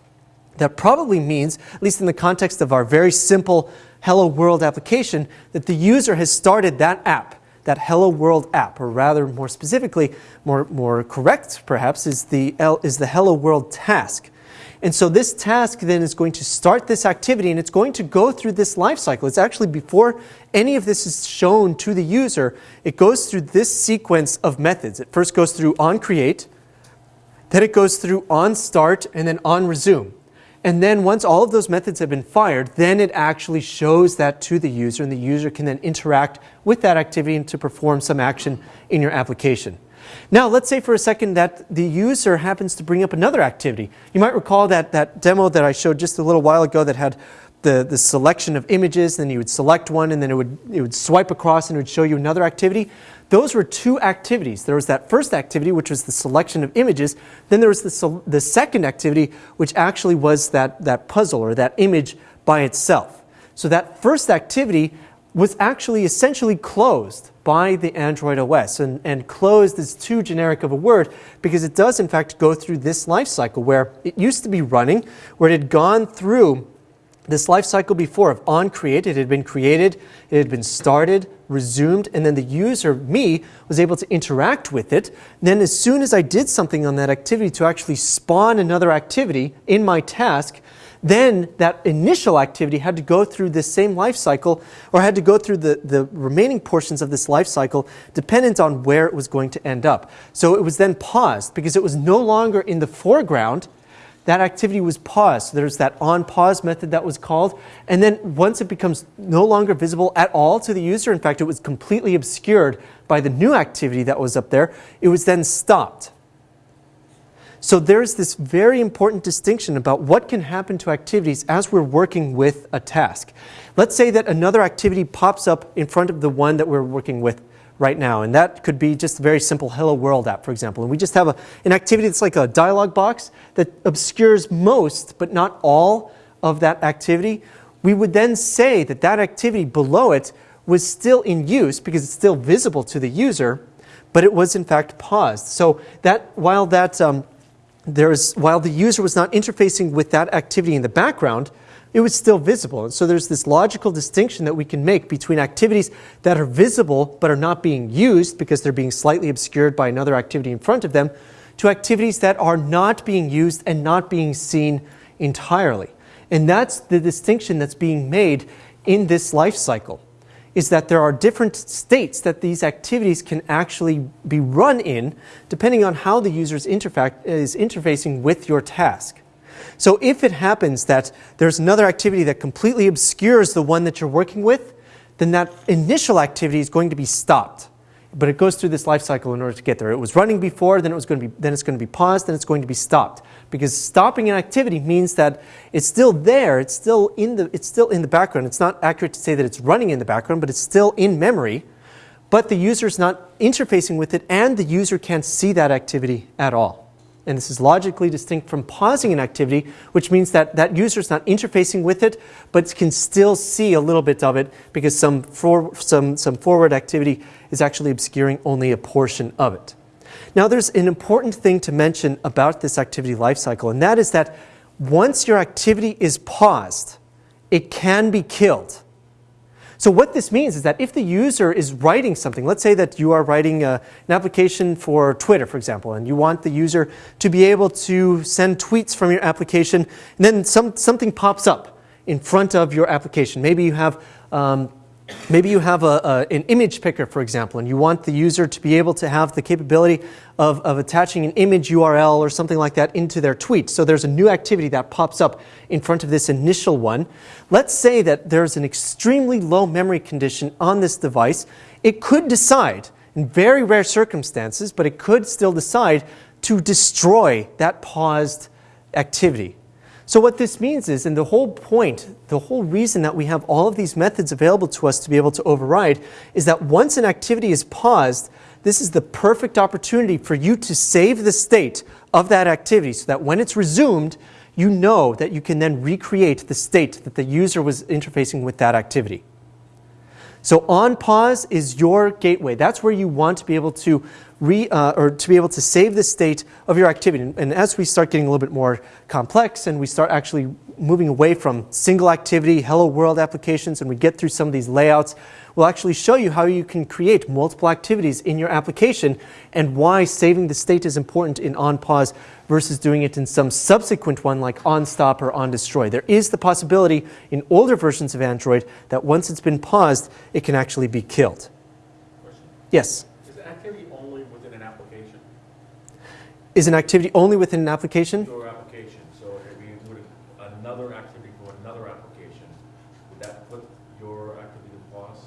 that probably means, at least in the context of our very simple Hello World application, that the user has started that app that Hello World app, or rather more specifically, more, more correct perhaps, is the, is the Hello World task. And so this task then is going to start this activity and it's going to go through this life cycle. It's actually before any of this is shown to the user, it goes through this sequence of methods. It first goes through on create, then it goes through on start, and then on resume. And then once all of those methods have been fired, then it actually shows that to the user, and the user can then interact with that activity and to perform some action in your application. Now, let's say for a second that the user happens to bring up another activity. You might recall that, that demo that I showed just a little while ago that had the, the selection of images, then you would select one, and then it would, it would swipe across and it would show you another activity. Those were two activities. There was that first activity, which was the selection of images. Then there was the, the second activity, which actually was that, that puzzle or that image by itself. So that first activity was actually essentially closed by the Android OS. And, and closed is too generic of a word because it does in fact go through this life cycle where it used to be running, where it had gone through this life cycle before of on create. It had been created, it had been started, resumed, and then the user, me, was able to interact with it. Then, as soon as I did something on that activity to actually spawn another activity in my task, then that initial activity had to go through this same life cycle or had to go through the, the remaining portions of this life cycle dependent on where it was going to end up. So it was then paused because it was no longer in the foreground. That activity was paused. So there's that on pause method that was called. And then once it becomes no longer visible at all to the user, in fact, it was completely obscured by the new activity that was up there, it was then stopped. So there's this very important distinction about what can happen to activities as we're working with a task. Let's say that another activity pops up in front of the one that we're working with right now. And that could be just a very simple Hello World app, for example. And we just have a, an activity that's like a dialog box that obscures most, but not all, of that activity. We would then say that that activity below it was still in use because it's still visible to the user, but it was in fact paused. So that while that um, there's, while the user was not interfacing with that activity in the background, it was still visible. And so there's this logical distinction that we can make between activities that are visible but are not being used because they're being slightly obscured by another activity in front of them to activities that are not being used and not being seen entirely. And that's the distinction that's being made in this life cycle is that there are different states that these activities can actually be run in depending on how the user is, is interfacing with your task. So if it happens that there's another activity that completely obscures the one that you're working with, then that initial activity is going to be stopped but it goes through this life cycle in order to get there. It was running before, then it was going to be, then it's going to be paused, then it's going to be stopped. Because stopping an activity means that it's still there, it's still in the, it's still in the background. It's not accurate to say that it's running in the background, but it's still in memory. But the user is not interfacing with it, and the user can't see that activity at all. And this is logically distinct from pausing an activity, which means that that user is not interfacing with it, but can still see a little bit of it because some, for, some, some forward activity is actually obscuring only a portion of it. Now, there's an important thing to mention about this activity lifecycle, and that is that once your activity is paused, it can be killed. So what this means is that if the user is writing something, let's say that you are writing a, uh, an application for Twitter, for example, and you want the user to be able to send tweets from your application, and then some, something pops up in front of your application. Maybe you have um, Maybe you have a, a, an image picker, for example, and you want the user to be able to have the capability of, of attaching an image URL or something like that into their tweet. So there's a new activity that pops up in front of this initial one. Let's say that there's an extremely low memory condition on this device. It could decide, in very rare circumstances, but it could still decide to destroy that paused activity. So what this means is, and the whole point, the whole reason that we have all of these methods available to us to be able to override is that once an activity is paused, this is the perfect opportunity for you to save the state of that activity so that when it's resumed, you know that you can then recreate the state that the user was interfacing with that activity. So on pause is your gateway. That's where you want to be able to re, uh, or to be able to save the state of your activity. And as we start getting a little bit more complex and we start actually moving away from single activity, hello world applications, and we get through some of these layouts, we'll actually show you how you can create multiple activities in your application and why saving the state is important in on pause versus doing it in some subsequent one like on stop or on destroy. There is the possibility in older versions of Android that once it's been paused, it can actually be killed. Yes? Is an activity only within an application? Your application, so if we included another activity for another application, would that put your activity to pause?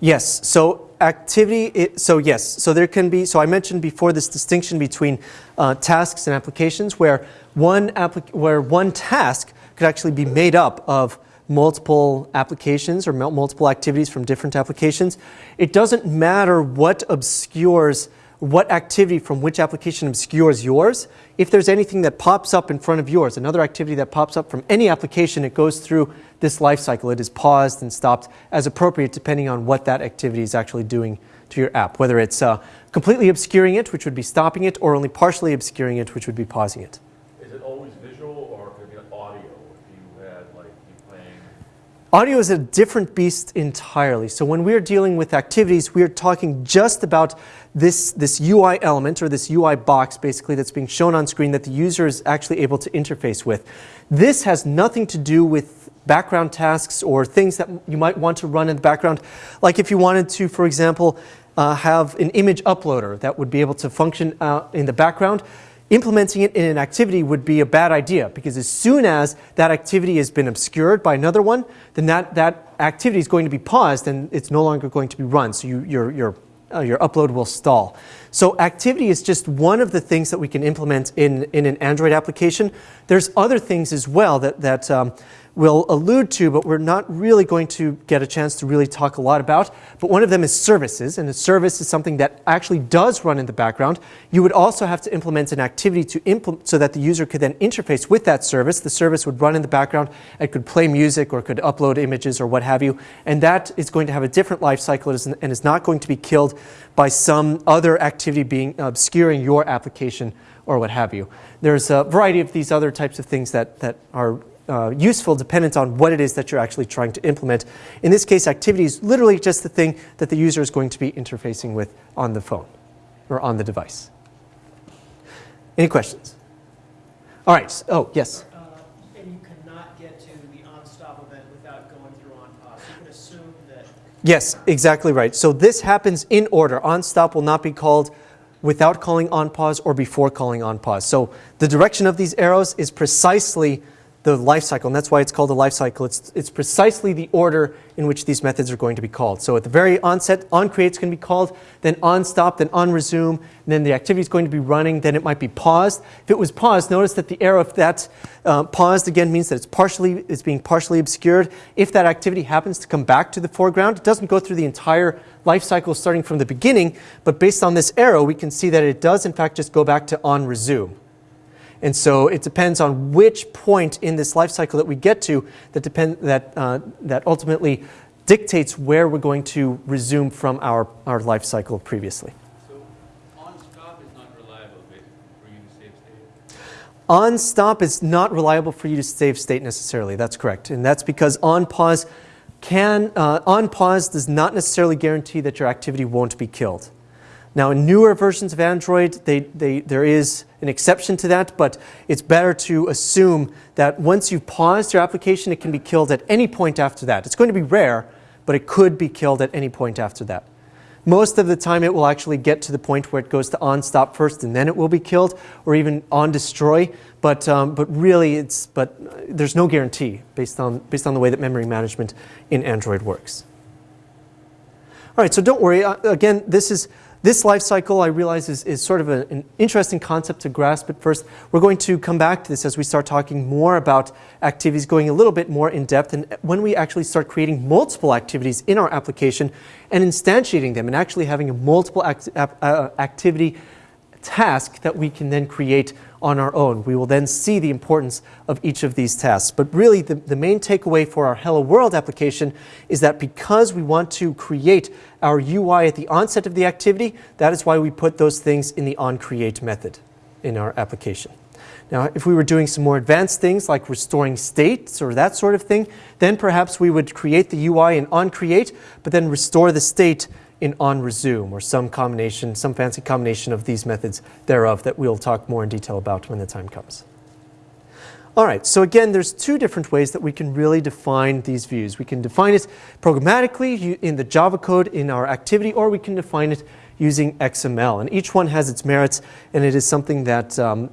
Yes, so activity, it, so yes, so there can be, so I mentioned before this distinction between uh, tasks and applications where one, where one task could actually be made up of multiple applications or multiple activities from different applications. It doesn't matter what obscures what activity from which application obscures yours. If there's anything that pops up in front of yours, another activity that pops up from any application, it goes through this life cycle. It is paused and stopped as appropriate depending on what that activity is actually doing to your app, whether it's uh, completely obscuring it, which would be stopping it, or only partially obscuring it, which would be pausing it. Is it always visual or could it be audio is a different beast entirely. So when we're dealing with activities, we're talking just about this, this UI element or this UI box basically that's being shown on screen that the user is actually able to interface with. This has nothing to do with background tasks or things that you might want to run in the background. Like if you wanted to, for example, uh, have an image uploader that would be able to function uh, in the background, implementing it in an activity would be a bad idea because as soon as that activity has been obscured by another one, then that, that activity is going to be paused and it's no longer going to be run. So you, your, your, uh, your upload will stall. So activity is just one of the things that we can implement in, in an Android application. There's other things as well that, that um, will allude to, but we're not really going to get a chance to really talk a lot about. But one of them is services, and a service is something that actually does run in the background. You would also have to implement an activity to implement so that the user could then interface with that service. The service would run in the background. and could play music or could upload images or what have you. And that is going to have a different life cycle and is not going to be killed by some other activity being obscuring your application or what have you. There's a variety of these other types of things that, that are uh, useful dependent on what it is that you're actually trying to implement. In this case, activity is literally just the thing that the user is going to be interfacing with on the phone or on the device. Any questions? All right. Oh, yes. Uh, And you cannot get to the on-stop event without going through on-pause. You can assume that, Yes, exactly right. So this happens in order. On stop will not be called without calling on pause or before calling on pause. So the direction of these arrows is precisely the life cycle, and that's why it's called a life cycle. It's, it's precisely the order in which these methods are going to be called. So at the very onset, on create's going to be called, then on stop, then on resume, then the activity is going to be running, then it might be paused. If it was paused, notice that the arrow of that uh, paused again means that it's partially it's being partially obscured. If that activity happens to come back to the foreground, it doesn't go through the entire life cycle starting from the beginning, but based on this arrow, we can see that it does in fact just go back to on resume. And so it depends on which point in this life cycle that we get to that, depend, that, uh, that ultimately dictates where we're going to resume from our, our life cycle previously. So on stop is not reliable for you to save state. On stop is not reliable for you to save state necessarily. That's correct. And that's because on pause can, uh, on pause does not necessarily guarantee that your activity won't be killed. Now, in newer versions of Android, they, they, there is an exception to that, but it's better to assume that once you've paused your application, it can be killed at any point after that. It's going to be rare, but it could be killed at any point after that. Most of the time, it will actually get to the point where it goes to on stop first, and then it will be killed, or even on destroy. But, um, but really, it's, but there's no guarantee based on, based on the way that memory management in Android works. All right, so don't worry. Uh, again, this is this life cycle, I realize, is, is sort of a, an interesting concept to grasp at first. We're going to come back to this as we start talking more about activities, going a little bit more in depth, and when we actually start creating multiple activities in our application and instantiating them and actually having a multiple act, uh, activity task that we can then create on our own. We will then see the importance of each of these tasks. But really, the, the main takeaway for our Hello World application is that because we want to create our UI at the onset of the activity, that is why we put those things in the onCreate method in our application. Now, if we were doing some more advanced things like restoring states or that sort of thing, then perhaps we would create the UI in onCreate, but then restore the state in on resume or some combination, some fancy combination of these methods thereof that we'll talk more in detail about when the time comes. All right, so again, there's two different ways that we can really define these views. We can define it programmatically in the Java code in our activity, or we can define it using XML. And each one has its merits, and it is something that, um,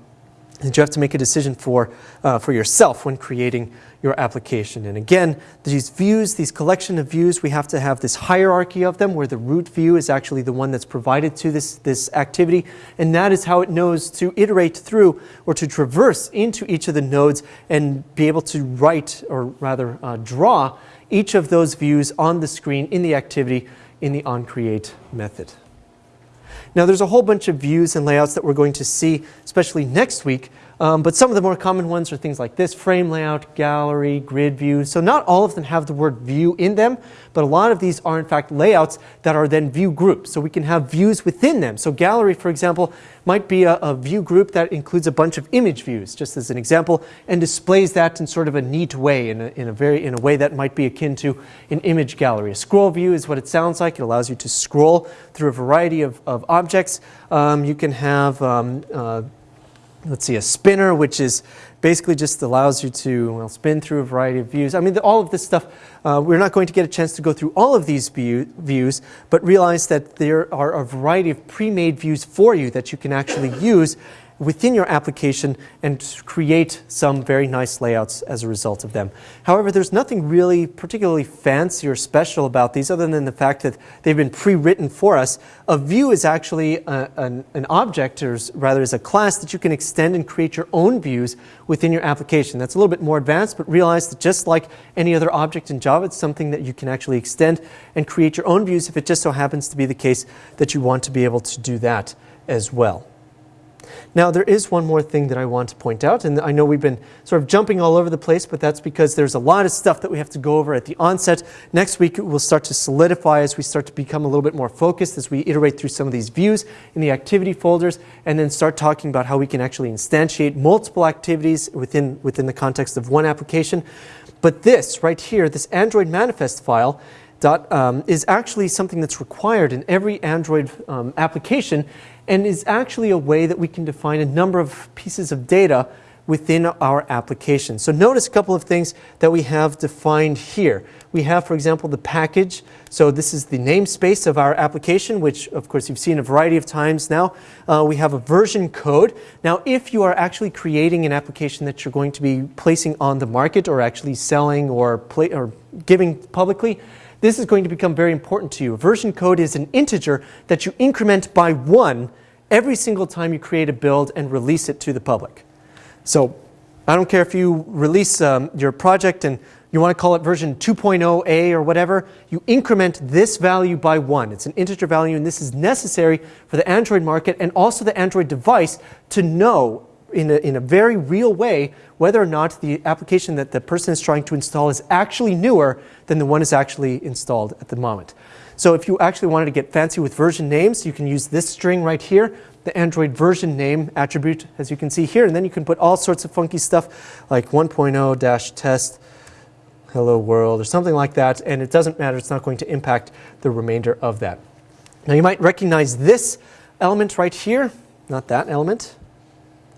you have to make a decision for, uh, for yourself when creating your application. And again, these views, these collection of views, we have to have this hierarchy of them where the root view is actually the one that's provided to this, this activity. And that is how it knows to iterate through or to traverse into each of the nodes and be able to write or rather uh, draw each of those views on the screen in the activity in the onCreate method. Now there's a whole bunch of views and layouts that we're going to see, especially next week, Um, but some of the more common ones are things like this frame layout, gallery, grid view. So not all of them have the word view in them, but a lot of these are in fact layouts that are then view groups. So we can have views within them. So gallery, for example, might be a, a view group that includes a bunch of image views, just as an example, and displays that in sort of a neat way, in a, in a very in a way that might be akin to an image gallery. A scroll view is what it sounds like. It allows you to scroll through a variety of, of objects. Um, you can have um, uh, let's see, a spinner, which is basically just allows you to well, spin through a variety of views. I mean, the, all of this stuff, uh, we're not going to get a chance to go through all of these view, views, but realize that there are a variety of pre-made views for you that you can actually use within your application and create some very nice layouts as a result of them. However, there's nothing really particularly fancy or special about these other than the fact that they've been pre-written for us. A view is actually a, an, an, object, or rather is a class that you can extend and create your own views within your application. That's a little bit more advanced, but realize that just like any other object in Java, it's something that you can actually extend and create your own views if it just so happens to be the case that you want to be able to do that as well. Now, there is one more thing that I want to point out, and I know we've been sort of jumping all over the place, but that's because there's a lot of stuff that we have to go over at the onset. Next week, we'll start to solidify as we start to become a little bit more focused as we iterate through some of these views in the activity folders, and then start talking about how we can actually instantiate multiple activities within, within the context of one application. But this right here, this Android manifest file, Dot, um, is actually something that's required in every Android um, application and is actually a way that we can define a number of pieces of data within our application. So notice a couple of things that we have defined here. We have, for example, the package. So this is the namespace of our application, which of course you've seen a variety of times now. Uh, we have a version code. Now, if you are actually creating an application that you're going to be placing on the market or actually selling or, or giving publicly, this is going to become very important to you. Version code is an integer that you increment by one every single time you create a build and release it to the public. So I don't care if you release um, your project and you want to call it version 2.0a or whatever, you increment this value by one. It's an integer value, and this is necessary for the Android market and also the Android device to know in a, in a very real way whether or not the application that the person is trying to install is actually newer than the one is actually installed at the moment. So if you actually wanted to get fancy with version names, you can use this string right here, the Android version name attribute, as you can see here, and then you can put all sorts of funky stuff like 1.0-test hello world or something like that, and it doesn't matter, it's not going to impact the remainder of that. Now you might recognize this element right here, not that element,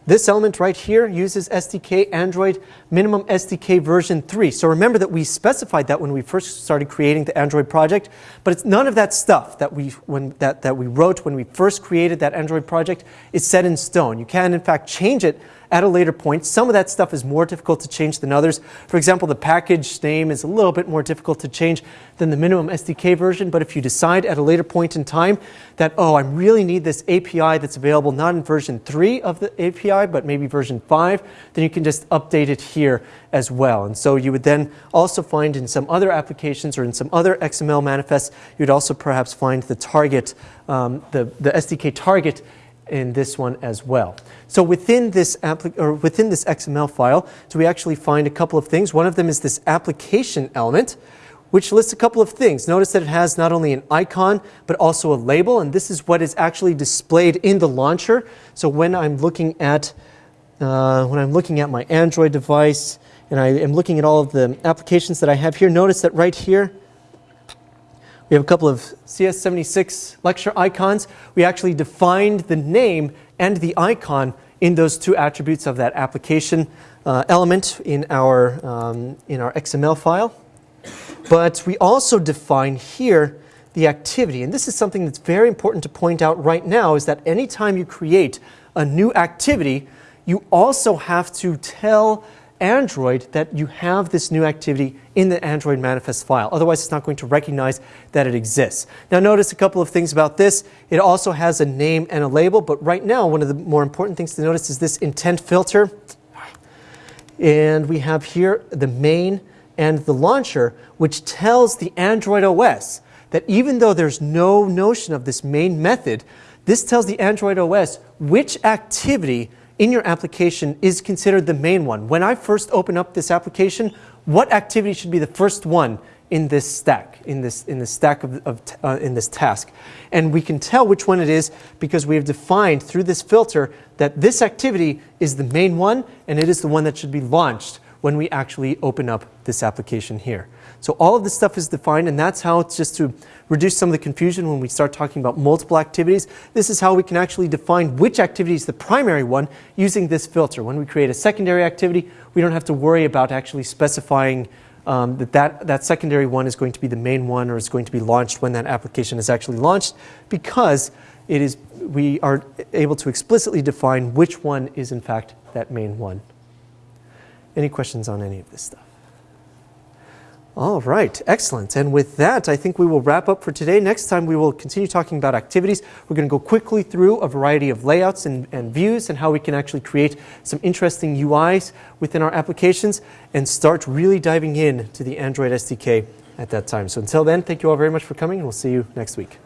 this element right here uses SDK Android minimum SDK version 3. So remember that we specified that when we first started creating the Android project, but it's none of that stuff that we, when, that, that we wrote when we first created that Android project is set in stone. You can in fact change it at a later point. Some of that stuff is more difficult to change than others. For example, the package name is a little bit more difficult to change than the minimum SDK version, but if you decide at a later point in time that, oh, I really need this API that's available not in version 3 of the API, but maybe version 5, then you can just update it here as well. And so you would then also find in some other applications or in some other XML manifests, you'd also perhaps find the target, um, the, the SDK target in this one as well. So within this, or within this XML file, so we actually find a couple of things. One of them is this application element, which lists a couple of things. Notice that it has not only an icon, but also a label, and this is what is actually displayed in the launcher. So when I'm looking at, uh, when I'm looking at my Android device, and I am looking at all of the applications that I have here, notice that right here, we have a couple of CS76 lecture icons. We actually defined the name and the icon in those two attributes of that application uh, element in our, um, in our XML file. But we also define here the activity. And this is something that's very important to point out right now is that anytime you create a new activity, you also have to tell Android that you have this new activity in the Android manifest file. Otherwise, it's not going to recognize that it exists. Now, notice a couple of things about this. It also has a name and a label, but right now, one of the more important things to notice is this intent filter. And we have here the main and the launcher, which tells the Android OS that even though there's no notion of this main method, this tells the Android OS which activity in your application is considered the main one. When I first open up this application, what activity should be the first one in this stack, in this, in this stack of, of uh, in this task? And we can tell which one it is because we have defined through this filter that this activity is the main one and it is the one that should be launched when we actually open up this application here. So all of this stuff is defined, and that's how it's just to reduce some of the confusion when we start talking about multiple activities. This is how we can actually define which activity is the primary one using this filter. When we create a secondary activity, we don't have to worry about actually specifying um, that, that that secondary one is going to be the main one or is going to be launched when that application is actually launched because it is, we are able to explicitly define which one is in fact that main one. Any questions on any of this stuff? All right, excellent. And with that, I think we will wrap up for today. Next time, we will continue talking about activities. We're going to go quickly through a variety of layouts and, and views and how we can actually create some interesting UIs within our applications and start really diving in to the Android SDK at that time. So until then, thank you all very much for coming, and we'll see you next week.